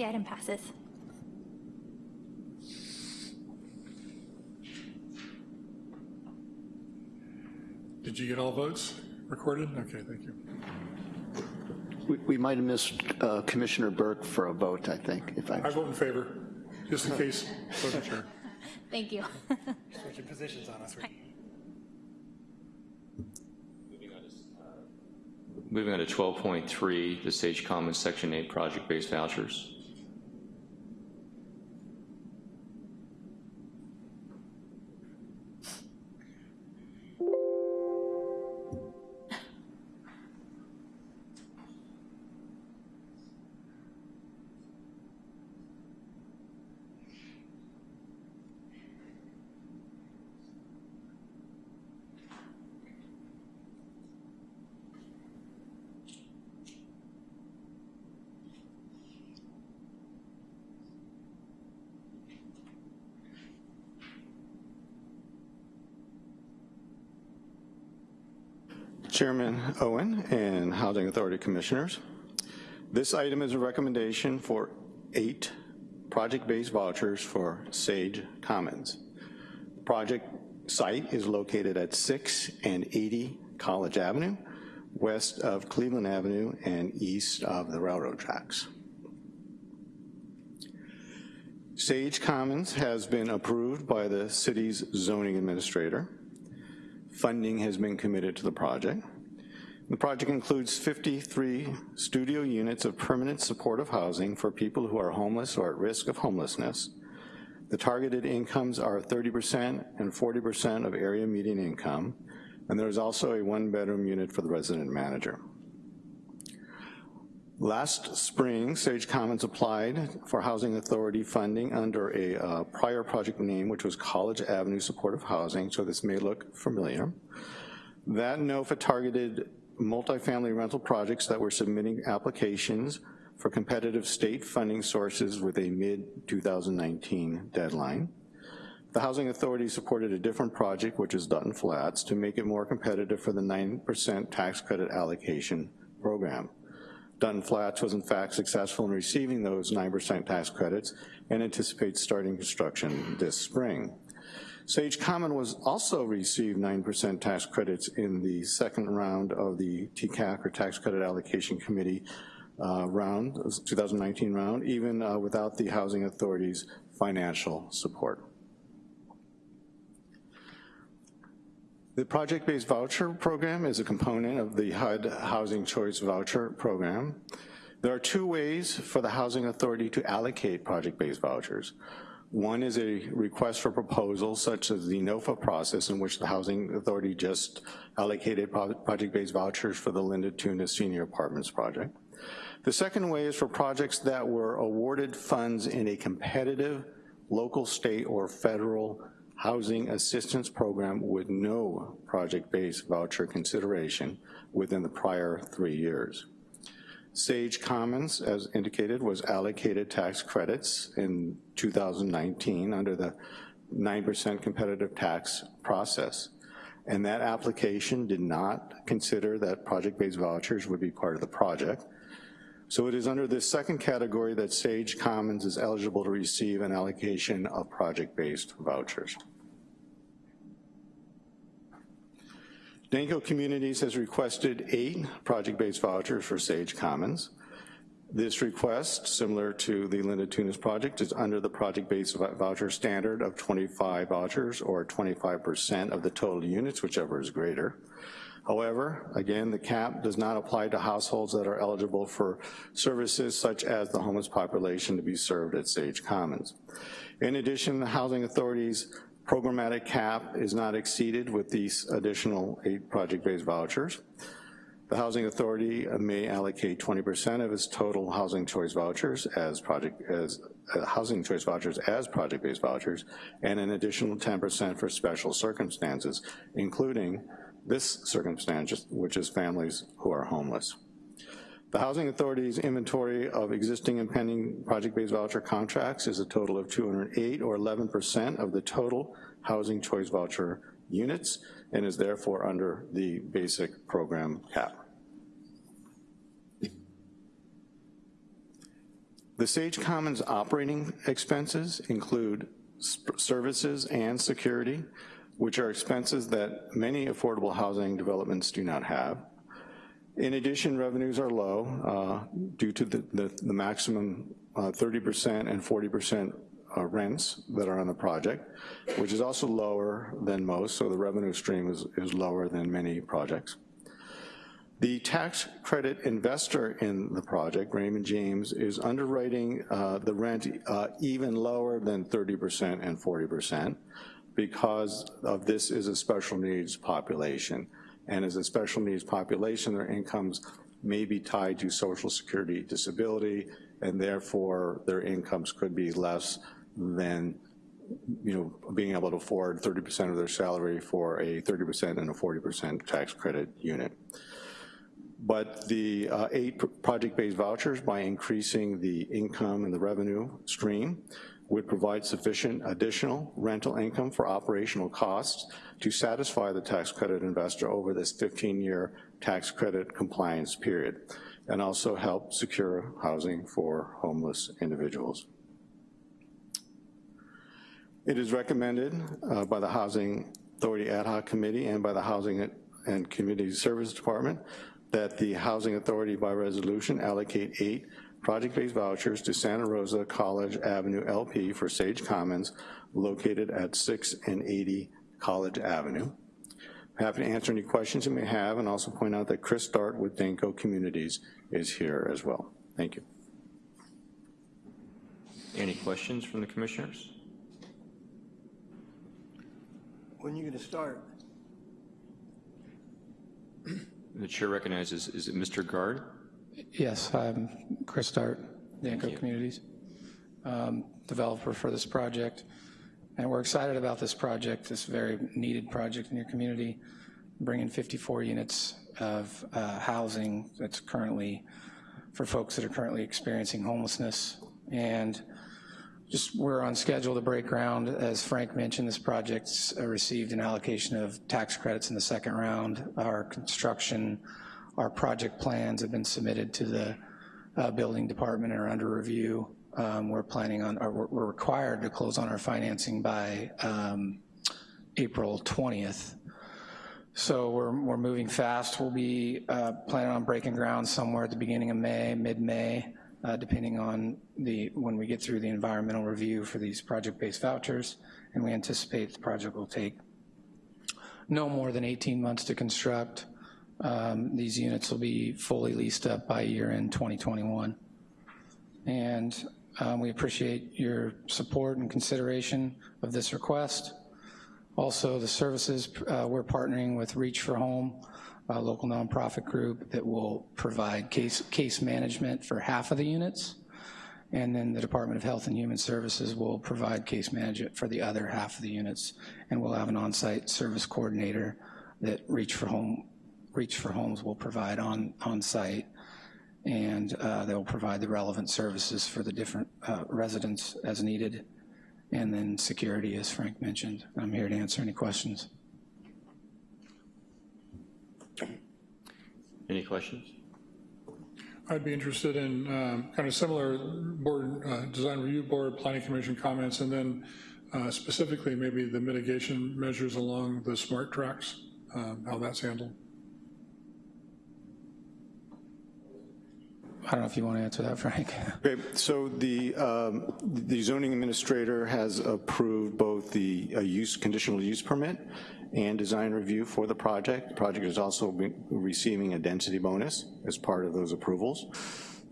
The item passes. Did you get all votes recorded? Okay, thank you. We- We might have missed uh, Commissioner Burke for a vote, I think, if I, I vote in favor, just in case, wasn't sure. Thank you. Switching positions on us. Moving on to 12.3, the Sage Commons Section 8 project-based vouchers. Chairman Owen and Housing Authority Commissioners. This item is a recommendation for eight project-based vouchers for Sage Commons. The project site is located at 6 and 80 College Avenue, west of Cleveland Avenue and east of the railroad tracks. Sage Commons has been approved by the city's zoning administrator. Funding has been committed to the project. The project includes 53 studio units of permanent supportive housing for people who are homeless or at risk of homelessness. The targeted incomes are 30% and 40% of area median income, and there's also a one-bedroom unit for the resident manager. Last spring, Sage Commons applied for Housing Authority funding under a uh, prior project name, which was College Avenue Supportive Housing, so this may look familiar. That NOFA targeted multifamily rental projects that were submitting applications for competitive state funding sources with a mid-2019 deadline. The Housing Authority supported a different project, which is Dutton Flats, to make it more competitive for the 9% tax credit allocation program. Dutton Flats was in fact successful in receiving those 9% tax credits and anticipates starting construction this spring. Sage Common was also received 9% tax credits in the second round of the TCAC or Tax Credit Allocation Committee uh, round, 2019 round, even uh, without the Housing Authority's financial support. The project-based voucher program is a component of the HUD Housing Choice Voucher Program. There are two ways for the Housing Authority to allocate project-based vouchers. One is a request for proposals, such as the NOFA process in which the Housing Authority just allocated project-based vouchers for the Linda Tunis Senior Apartments project. The second way is for projects that were awarded funds in a competitive local, state, or federal housing assistance program with no project-based voucher consideration within the prior three years. Sage Commons, as indicated, was allocated tax credits in 2019 under the 9% competitive tax process. And that application did not consider that project-based vouchers would be part of the project. So it is under this second category that Sage Commons is eligible to receive an allocation of project-based vouchers. Danco Communities has requested eight project-based vouchers for Sage Commons. This request, similar to the Linda Tunis project, is under the project-based voucher standard of 25 vouchers or 25% of the total units, whichever is greater. However, again, the cap does not apply to households that are eligible for services such as the homeless population to be served at Sage Commons. In addition, the Housing Authority's programmatic cap is not exceeded with these additional eight project-based vouchers. The Housing Authority may allocate 20% of its total housing choice vouchers as project, as uh, housing choice vouchers as project-based vouchers, and an additional 10% for special circumstances, including this circumstance, which is families who are homeless. The Housing Authority's inventory of existing and pending project-based voucher contracts is a total of 208 or 11% of the total housing choice voucher units and is therefore under the basic program cap. The Sage Commons operating expenses include services and security, which are expenses that many affordable housing developments do not have. In addition, revenues are low uh, due to the, the, the maximum 30% uh, and 40% uh, rents that are on the project, which is also lower than most, so the revenue stream is, is lower than many projects. The tax credit investor in the project, Raymond James, is underwriting uh, the rent uh, even lower than 30% and 40% because of this is a special needs population. And as a special needs population, their incomes may be tied to social security disability, and therefore their incomes could be less than you know, being able to afford 30% of their salary for a 30% and a 40% tax credit unit. But the uh, eight project-based vouchers, by increasing the income and the revenue stream, would provide sufficient additional rental income for operational costs to satisfy the tax credit investor over this 15-year tax credit compliance period, and also help secure housing for homeless individuals. It is recommended uh, by the Housing Authority Ad Hoc Committee and by the Housing and Community Service Department that the Housing Authority by resolution allocate eight project-based vouchers to Santa Rosa College Avenue LP for Sage Commons located at 6 and 80 College Avenue. I'm happy to answer any questions you may have and also point out that Chris Dart with Danco Communities is here as well. Thank you. Any questions from the commissioners? When are you gonna start? The chair recognizes, is it Mr. Guard? Yes, I'm Chris Dart, Danco Communities, um, developer for this project. And we're excited about this project, this very needed project in your community, bringing 54 units of uh, housing that's currently, for folks that are currently experiencing homelessness. And just we're on schedule to break ground. As Frank mentioned, this project's uh, received an allocation of tax credits in the second round. Our construction, our project plans have been submitted to the uh, building department and are under review. Um, we're planning on, or we're required to close on our financing by um, April 20th. So we're, we're moving fast. We'll be uh, planning on breaking ground somewhere at the beginning of May, mid-May uh, depending on the, when we get through the environmental review for these project-based vouchers, and we anticipate the project will take no more than 18 months to construct. Um, these units will be fully leased up by year end 2021. And um, we appreciate your support and consideration of this request. Also, the services, uh, we're partnering with Reach for Home a local nonprofit group that will provide case, case management for half of the units. And then the Department of Health and Human Services will provide case management for the other half of the units. And we'll have an on-site service coordinator that Reach for Home, Reach for Homes will provide on, on site. And uh, they'll provide the relevant services for the different uh, residents as needed. And then security, as Frank mentioned. I'm here to answer any questions. Any questions? I'd be interested in um, kind of similar board, uh, design review board, planning commission comments, and then uh, specifically maybe the mitigation measures along the SMART tracks, um, how that's handled. I don't know if you want to answer that, Frank. Okay, so the, um, the zoning administrator has approved both the uh, use, conditional use permit and design review for the project. The project is also receiving a density bonus as part of those approvals.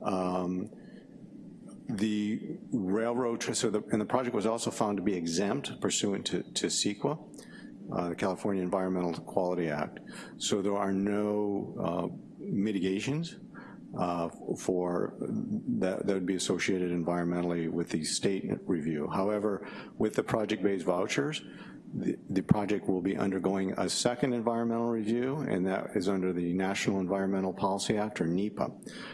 Um, the railroad, so the, and the project was also found to be exempt pursuant to, to CEQA, uh, the California Environmental Quality Act. So there are no uh, mitigations uh, for, that, that would be associated environmentally with the state review. However, with the project-based vouchers, the, the project will be undergoing a second environmental review, and that is under the National Environmental Policy Act, or NEPA.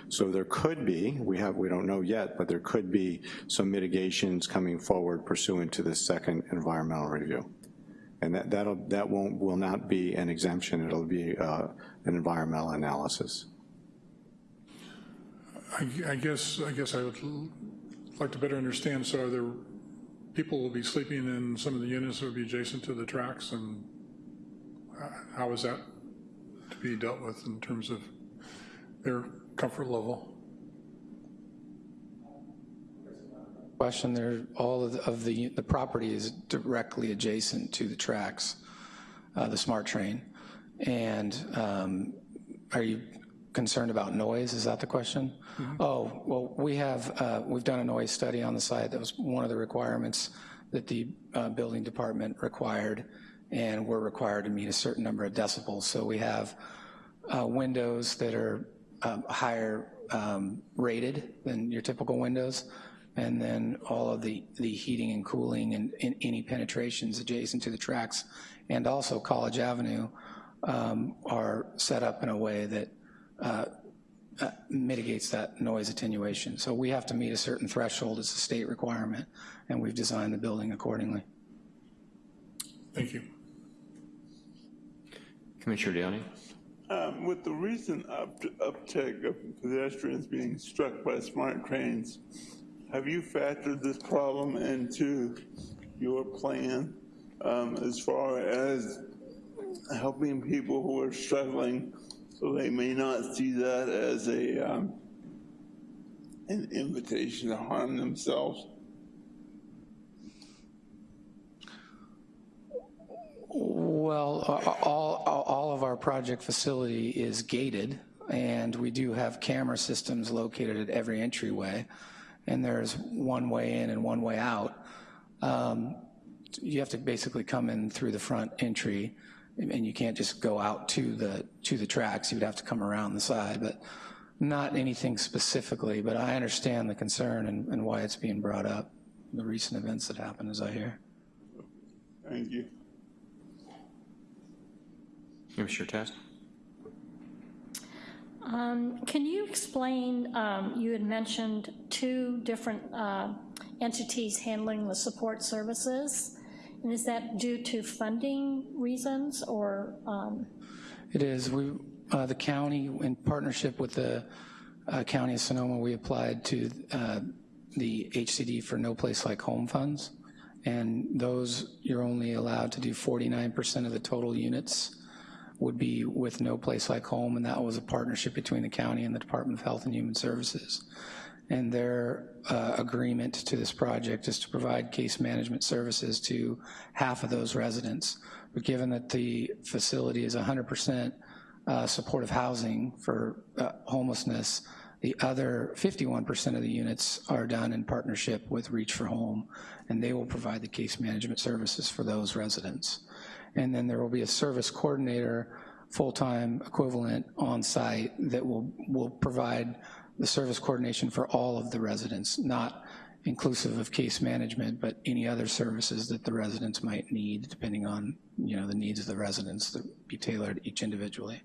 So there could be, we have, we don't know yet, but there could be some mitigations coming forward pursuant to this second environmental review. And that, that'll, that won't, will not be an exemption, it'll be uh, an environmental analysis. I I guess, I guess I would like to better understand, so are there, people will be sleeping in some of the units that would be adjacent to the tracks, and uh, how is that to be dealt with in terms of their comfort level? Question, there, all of the, of the, the property is directly adjacent to the tracks, uh, the SMART train. And um, are you concerned about noise, is that the question? Oh, well, we have, uh, we've done a noise study on the site. That was one of the requirements that the uh, building department required, and we're required to meet a certain number of decibels. So we have uh, windows that are um, higher um, rated than your typical windows, and then all of the, the heating and cooling and, and any penetrations adjacent to the tracks, and also College Avenue um, are set up in a way that mitigates that noise attenuation. So we have to meet a certain threshold, it's a state requirement, and we've designed the building accordingly. Thank you. Commissioner Downey? Um, with the recent up uptick of pedestrians being struck by smart trains, have you factored this problem into your plan um, as far as helping people who are struggling so they may not see that as a um, an invitation to harm themselves? Well, all, all, of our project facility is gated, and we do have camera systems located at every entryway, and there's one way in and one way out. Um, you have to basically come in through the front entry, and you can't just go out to the to the tracks. You would have to come around the side, but not anything specifically. But I understand the concern and, and why it's being brought up. The recent events that happened, as I hear. Thank you. Commissioner Test? Um, Can you explain, um, you had mentioned two different uh, entities handling the support services, and is that due to funding reasons or? um, It is. We, uh, the county, in partnership with the uh, County of Sonoma, we applied to uh, the HCD for No Place Like Home funds, and those, you're only allowed to do 49% of the total units would be with No Place Like Home, and that was a partnership between the county and the Department of Health and Human Services. And their uh, agreement to this project is to provide case management services to half of those residents. But given that the facility is 100% uh, supportive housing for uh, homelessness, the other 51% of the units are done in partnership with Reach for Home, and they will provide the case management services for those residents and then there will be a service coordinator, full-time equivalent on site that will, will provide the service coordination for all of the residents, not inclusive of case management, but any other services that the residents might need, depending on, you know, the needs of the residents that be tailored each individually.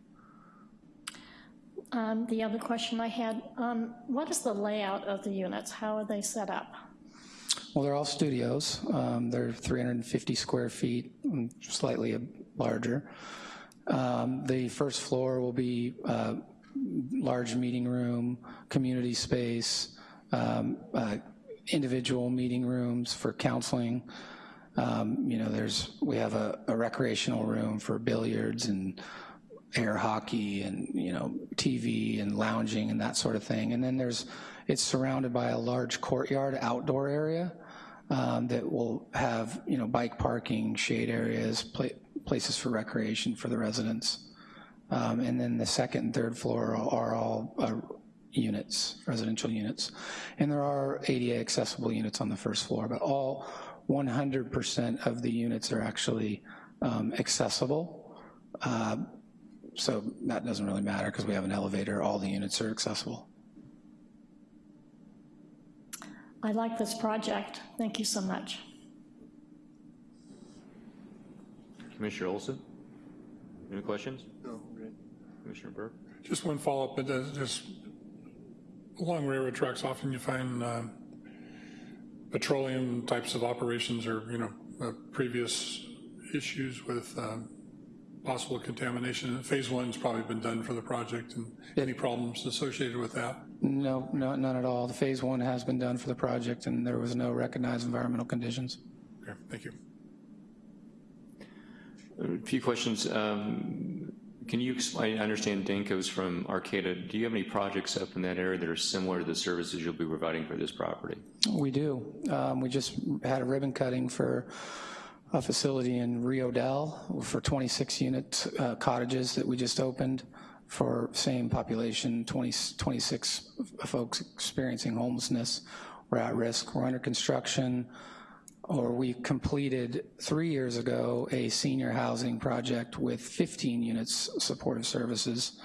um, The other question I had, um, what is the layout of the units? How are they set up? Well, they're all studios. Um, they're 350 square feet, mm, slightly larger. Um, the first floor will be uh, large meeting room, community space, um, uh, individual meeting rooms for counseling. Um, you know, there's we have a, a recreational room for billiards and air hockey and you know TV and lounging and that sort of thing. And then there's it's surrounded by a large courtyard outdoor area um, that will have you know bike parking, shade areas, pla places for recreation for the residents. Um, and then the second and third floor are, are all uh, units, residential units. And there are ADA accessible units on the first floor, but all 100% of the units are actually um, accessible. Uh, so that doesn't really matter because we have an elevator, all the units are accessible. I like this project. Thank you so much. Commissioner Olson? Any questions? No, great. Commissioner Burke? Just one follow-up, but uh, just along railroad tracks, often you find uh, petroleum types of operations or, you know, uh, previous issues with um, possible contamination. Phase one's probably been done for the project, and any problems associated with that? No, no, none at all. The phase one has been done for the project and there was no recognized environmental conditions. Okay, thank you. A few questions. Um, Can you explain, I understand Danco's from Arcata. Do you have any projects up in that area that are similar to the services you'll be providing for this property? We do. Um, we just had a ribbon cutting for a facility in Rio Dell for 26 unit uh, cottages that we just opened for same population, 20, 26 folks experiencing homelessness or at risk. We're under construction, or we completed three years ago a senior housing project with 15 units supportive services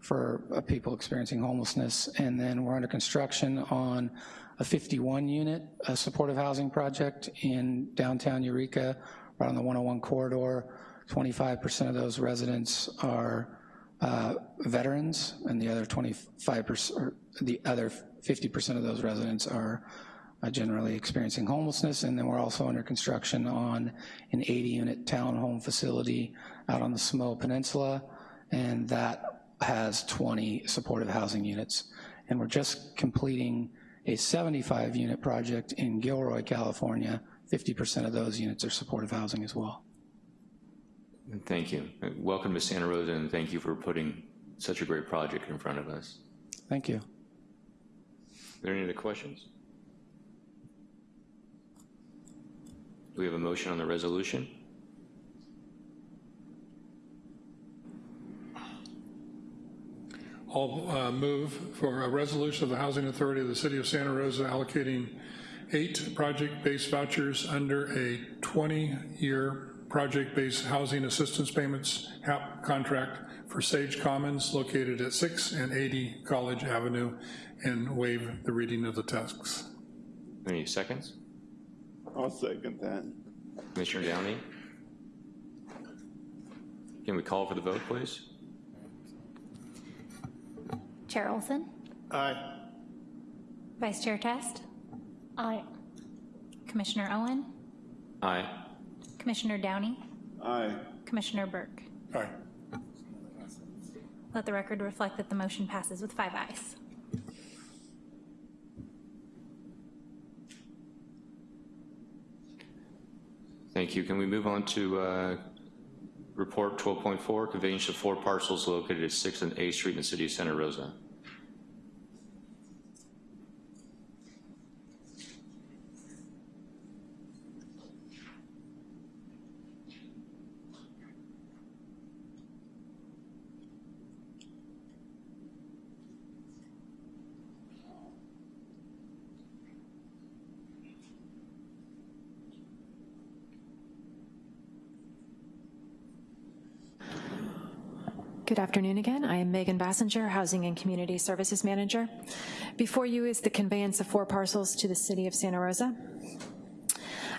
for uh, people experiencing homelessness. And then we're under construction on a 51 unit uh, supportive housing project in downtown Eureka, right on the 101 corridor. 25% of those residents are uh, veterans, and the other 25%, or the other 50% of those residents are generally experiencing homelessness, and then we're also under construction on an 80-unit townhome facility out on the Samoa Peninsula, and that has 20 supportive housing units. And we're just completing a 75-unit project in Gilroy, California. 50% of those units are supportive housing as well. Thank you. Uh, Welcome to Santa Rosa, and thank you for putting such a great project in front of us. Thank you. Are there any other questions? Do we have a motion on the resolution? I'll uh, move for a resolution of the Housing Authority of the City of Santa Rosa allocating eight project-based vouchers under a 20-year project-based housing assistance payments HAP contract for Sage Commons located at 6 and 80 College Avenue and waive the reading of the texts. Any seconds? I'll second that. Commissioner Downey? Can we call for the vote, please? Chair Olson, Aye. Vice Chair Test, Aye. Commissioner Owen, Aye. Commissioner Downey, Aye. Commissioner Burke. Aye. Let the record reflect that the motion passes with five ayes. Thank you. Can we move on to uh, report 12.4, conveyance of four parcels located at 6th and A Street in the city of Santa Rosa? Good afternoon again. I am Megan Basinger, Housing and Community Services Manager. Before you is the conveyance of four parcels to the City of Santa Rosa.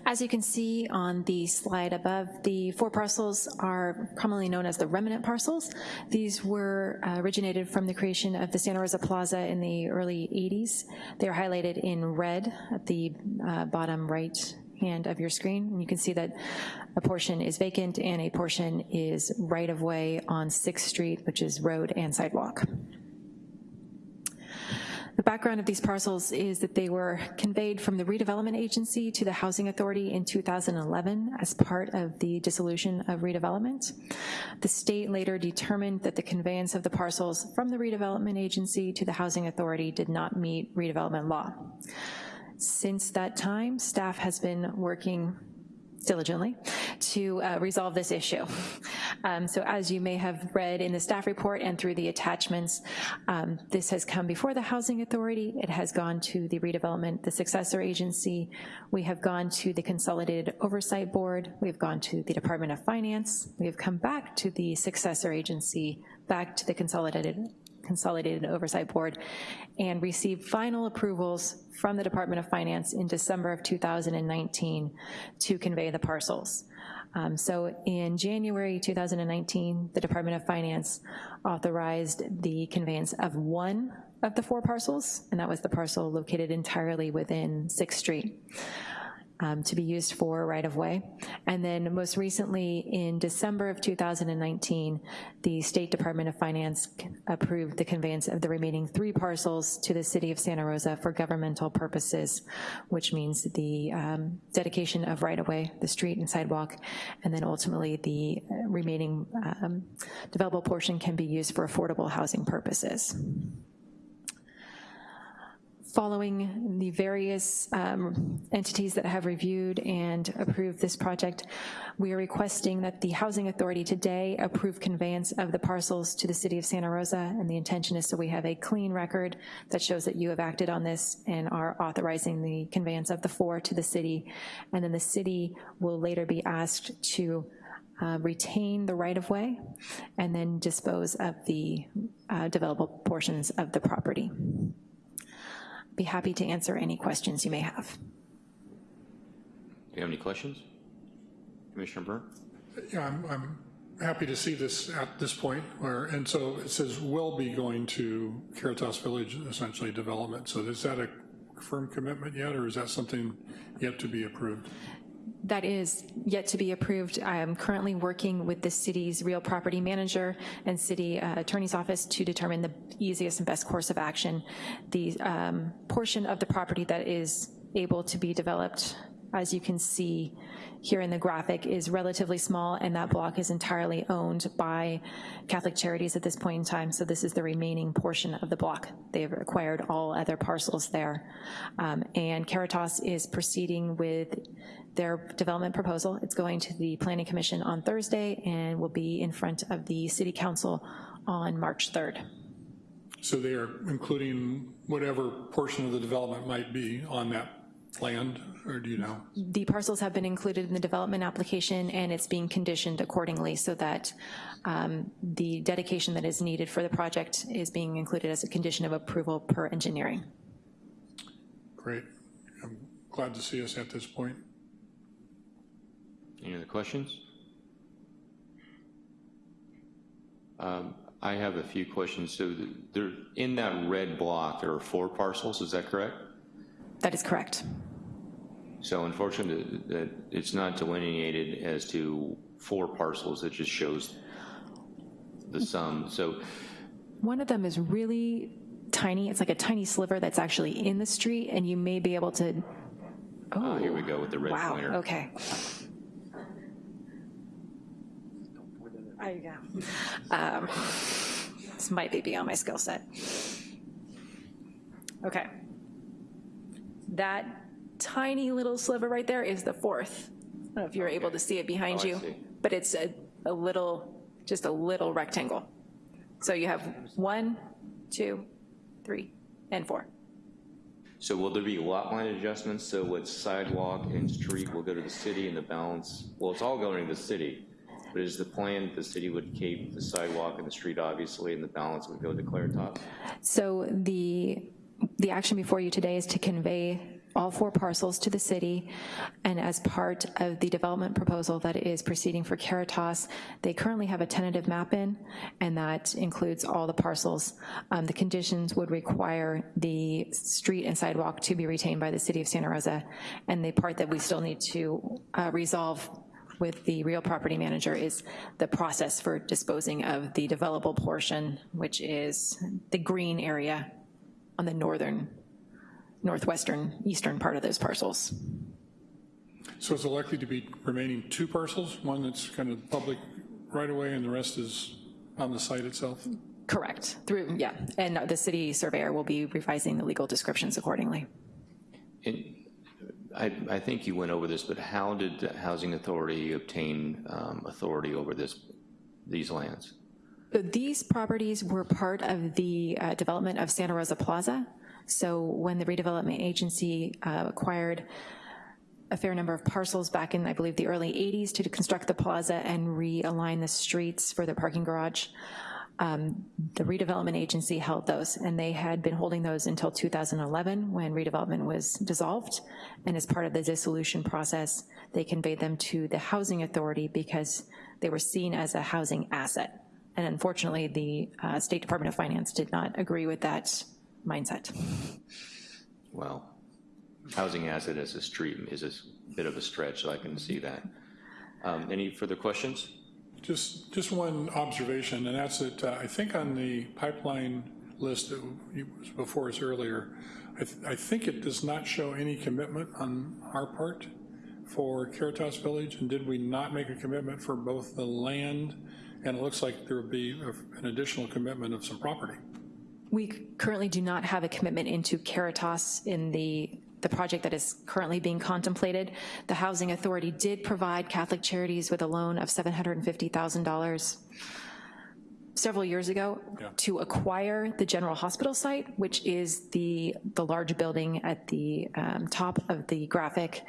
As you can see on the slide above, the four parcels are commonly known as the remnant parcels. These were uh, originated from the creation of the Santa Rosa Plaza in the early 80s. They're highlighted in red at the uh, bottom right hand of your screen. And you can see that a portion is vacant and a portion is right-of-way on 6th Street, which is road and sidewalk. The background of these parcels is that they were conveyed from the redevelopment agency to the Housing Authority in 2011 as part of the dissolution of redevelopment. The state later determined that the conveyance of the parcels from the redevelopment agency to the Housing Authority did not meet redevelopment law. Since that time, staff has been working diligently to uh, resolve this issue. Um, so as you may have read in the staff report and through the attachments, um, this has come before the Housing Authority, it has gone to the redevelopment, the successor agency, we have gone to the Consolidated Oversight Board, we've gone to the Department of Finance, we have come back to the successor agency back to the Consolidated Consolidated Oversight Board and received final approvals from the Department of Finance in December of 2019 to convey the parcels. Um, So in January 2019, the Department of Finance authorized the conveyance of one of the four parcels, and that was the parcel located entirely within Sixth Street um, to be used for right-of-way. And then most recently, in December of 2019, the State Department of Finance approved the conveyance of the remaining three parcels to the city of Santa Rosa for governmental purposes, which means the um, dedication of right-of-way, the street and sidewalk, and then ultimately the uh, remaining um, developable portion can be used for affordable housing purposes following the various um, entities that have reviewed and approved this project, we are requesting that the Housing Authority today approve conveyance of the parcels to the City of Santa Rosa, and the intention is so we have a clean record that shows that you have acted on this and are authorizing the conveyance of the four to the city, and then the city will later be asked to uh, retain the right-of-way and then dispose of the uh, developable portions of the property be happy to answer any questions you may have. Do you have any questions? Commissioner Byrne? Yeah, I'm, I'm happy to see this at this point, where, and so it says will be going to Caritas Village, essentially development. So is that a firm commitment yet, or is that something yet to be approved? That is yet to be approved. I am currently working with the city's real property manager and city uh, attorney's office to determine the easiest and best course of action. The um, portion of the property that is able to be developed, as you can see here in the graphic, is relatively small, and that block is entirely owned by Catholic Charities at this point in time, so this is the remaining portion of the block. They've acquired all other parcels there. Um, and Caritas is proceeding with their development proposal. It's going to the Planning Commission on Thursday and will be in front of the City Council on March 3rd. So they are including whatever portion of the development might be on that land, or do you know? The parcels have been included in the development application and it's being conditioned accordingly so that um, the dedication that is needed for the project is being included as a condition of approval per engineering. Great. I'm glad to see us at this point. Any other questions? Um, I have a few questions. So there, in that red block, there are four parcels, is that correct? That is correct. So unfortunately, that it's not delineated as to four parcels, it just shows the sum. So One of them is really tiny. It's like a tiny sliver that's actually in the street, and you may be able to, uh, here we go with the red wow, pointer. okay. There you go. Um, This might be beyond my skill set. Okay. That tiny little sliver right there is the fourth. I don't know if you're able to see it behind Oh, you, but it's a, a little, just a little rectangle. So you have one, two, three, and four. So will there be lot line adjustments? So what sidewalk and street will go to the city and the balance, well, it's all going to the city, but is the plan the city would keep the sidewalk and the street, obviously, and the balance would go to Caritas? So the, the action before you today is to convey all four parcels to the city, and as part of the development proposal that is proceeding for Caritas, they currently have a tentative map in, and that includes all the parcels. Um, the conditions would require the street and sidewalk to be retained by the city of Santa Rosa, and the part that we still need to uh, resolve with the real property manager is the process for disposing of the developable portion, which is the green area on the northern, northwestern, eastern part of those parcels. So is it likely to be remaining two parcels? One that's kind of public right away and the rest is on the site itself? Correct, through, yeah, and the city surveyor will be revising the legal descriptions accordingly. And I, I think you went over this, but how did the Housing Authority obtain um, authority over this, these lands? These properties were part of the uh, development of Santa Rosa Plaza. So when the redevelopment agency uh, acquired a fair number of parcels back in, I believe, the early 80s to construct the plaza and realign the streets for the parking garage, Um, The redevelopment agency held those, and they had been holding those until 2011, when redevelopment was dissolved. And as part of the dissolution process, they conveyed them to the Housing Authority because they were seen as a housing asset. And unfortunately, the uh, State Department of Finance did not agree with that mindset. Well, housing asset as a street is a bit of a stretch, so I can see that. Um, Any further questions? Just, just one observation, and that's that uh, I think on the pipeline list that was before us earlier, I, th- I think it does not show any commitment on our part for Caritas Village, and did we not make a commitment for both the land, and it looks like there would be a- an additional commitment of some property. We currently do not have a commitment into Caritas in the, the project that is currently being contemplated. The Housing Authority did provide Catholic Charities with a loan of $750,000 several years ago to acquire the General Hospital site, which is the, the large building at the um, top of the graphic,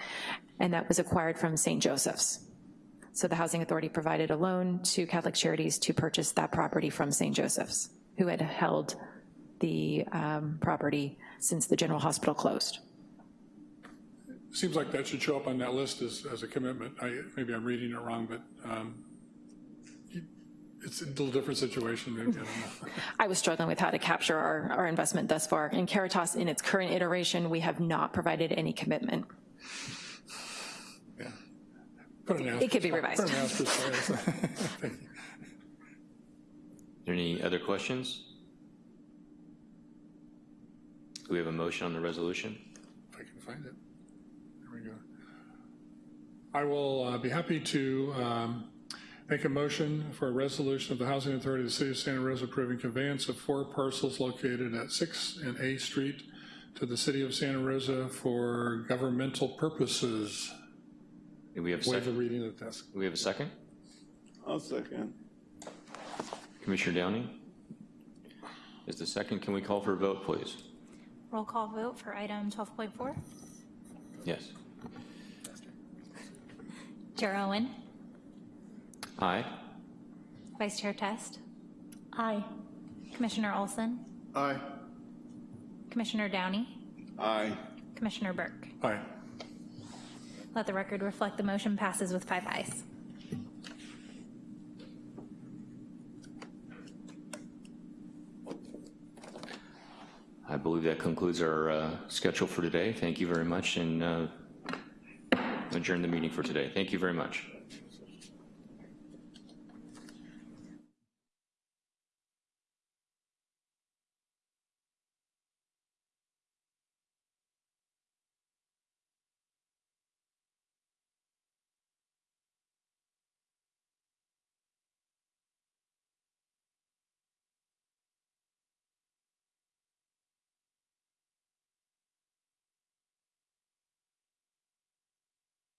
and that was acquired from St. Joseph's. So the Housing Authority provided a loan to Catholic Charities to purchase that property from St. Joseph's, who had held the um, property since the general hospital closed. Seems like that should show up on that list as, as a commitment. I, maybe I'm reading it wrong, but um, it's a little different situation, maybe, I don't know. I was struggling with how to capture our, our investment thus far. In Caritas, in its current iteration, we have not provided any commitment. Put an It could be asterisk- Put revised. an asterisk there. Thank you. Any other questions? Do we have a motion on the resolution? If I can find it. There we go. I will uh, be happy to um, make a motion for a resolution of the Housing Authority of the City of Santa Rosa approving conveyance of four parcels located at 6 and A Street to the City of Santa Rosa for governmental purposes. Do we have a Waive the second? reading of this. Do we have a second? I'll second. Commissioner Downey? Is the second, can we call for a vote, please? Roll call vote for item 12.4. Yes. Chair Owen, Aye? Vice Chair Test, Aye. Commissioner Olson, Aye. Commissioner Downey, Aye. Commissioner Burke. Aye. Let the record reflect the motion passes with five ayes. I believe that concludes our uh, schedule for today. Thank you very much, and uh, adjourn the meeting for today. Thank you very much.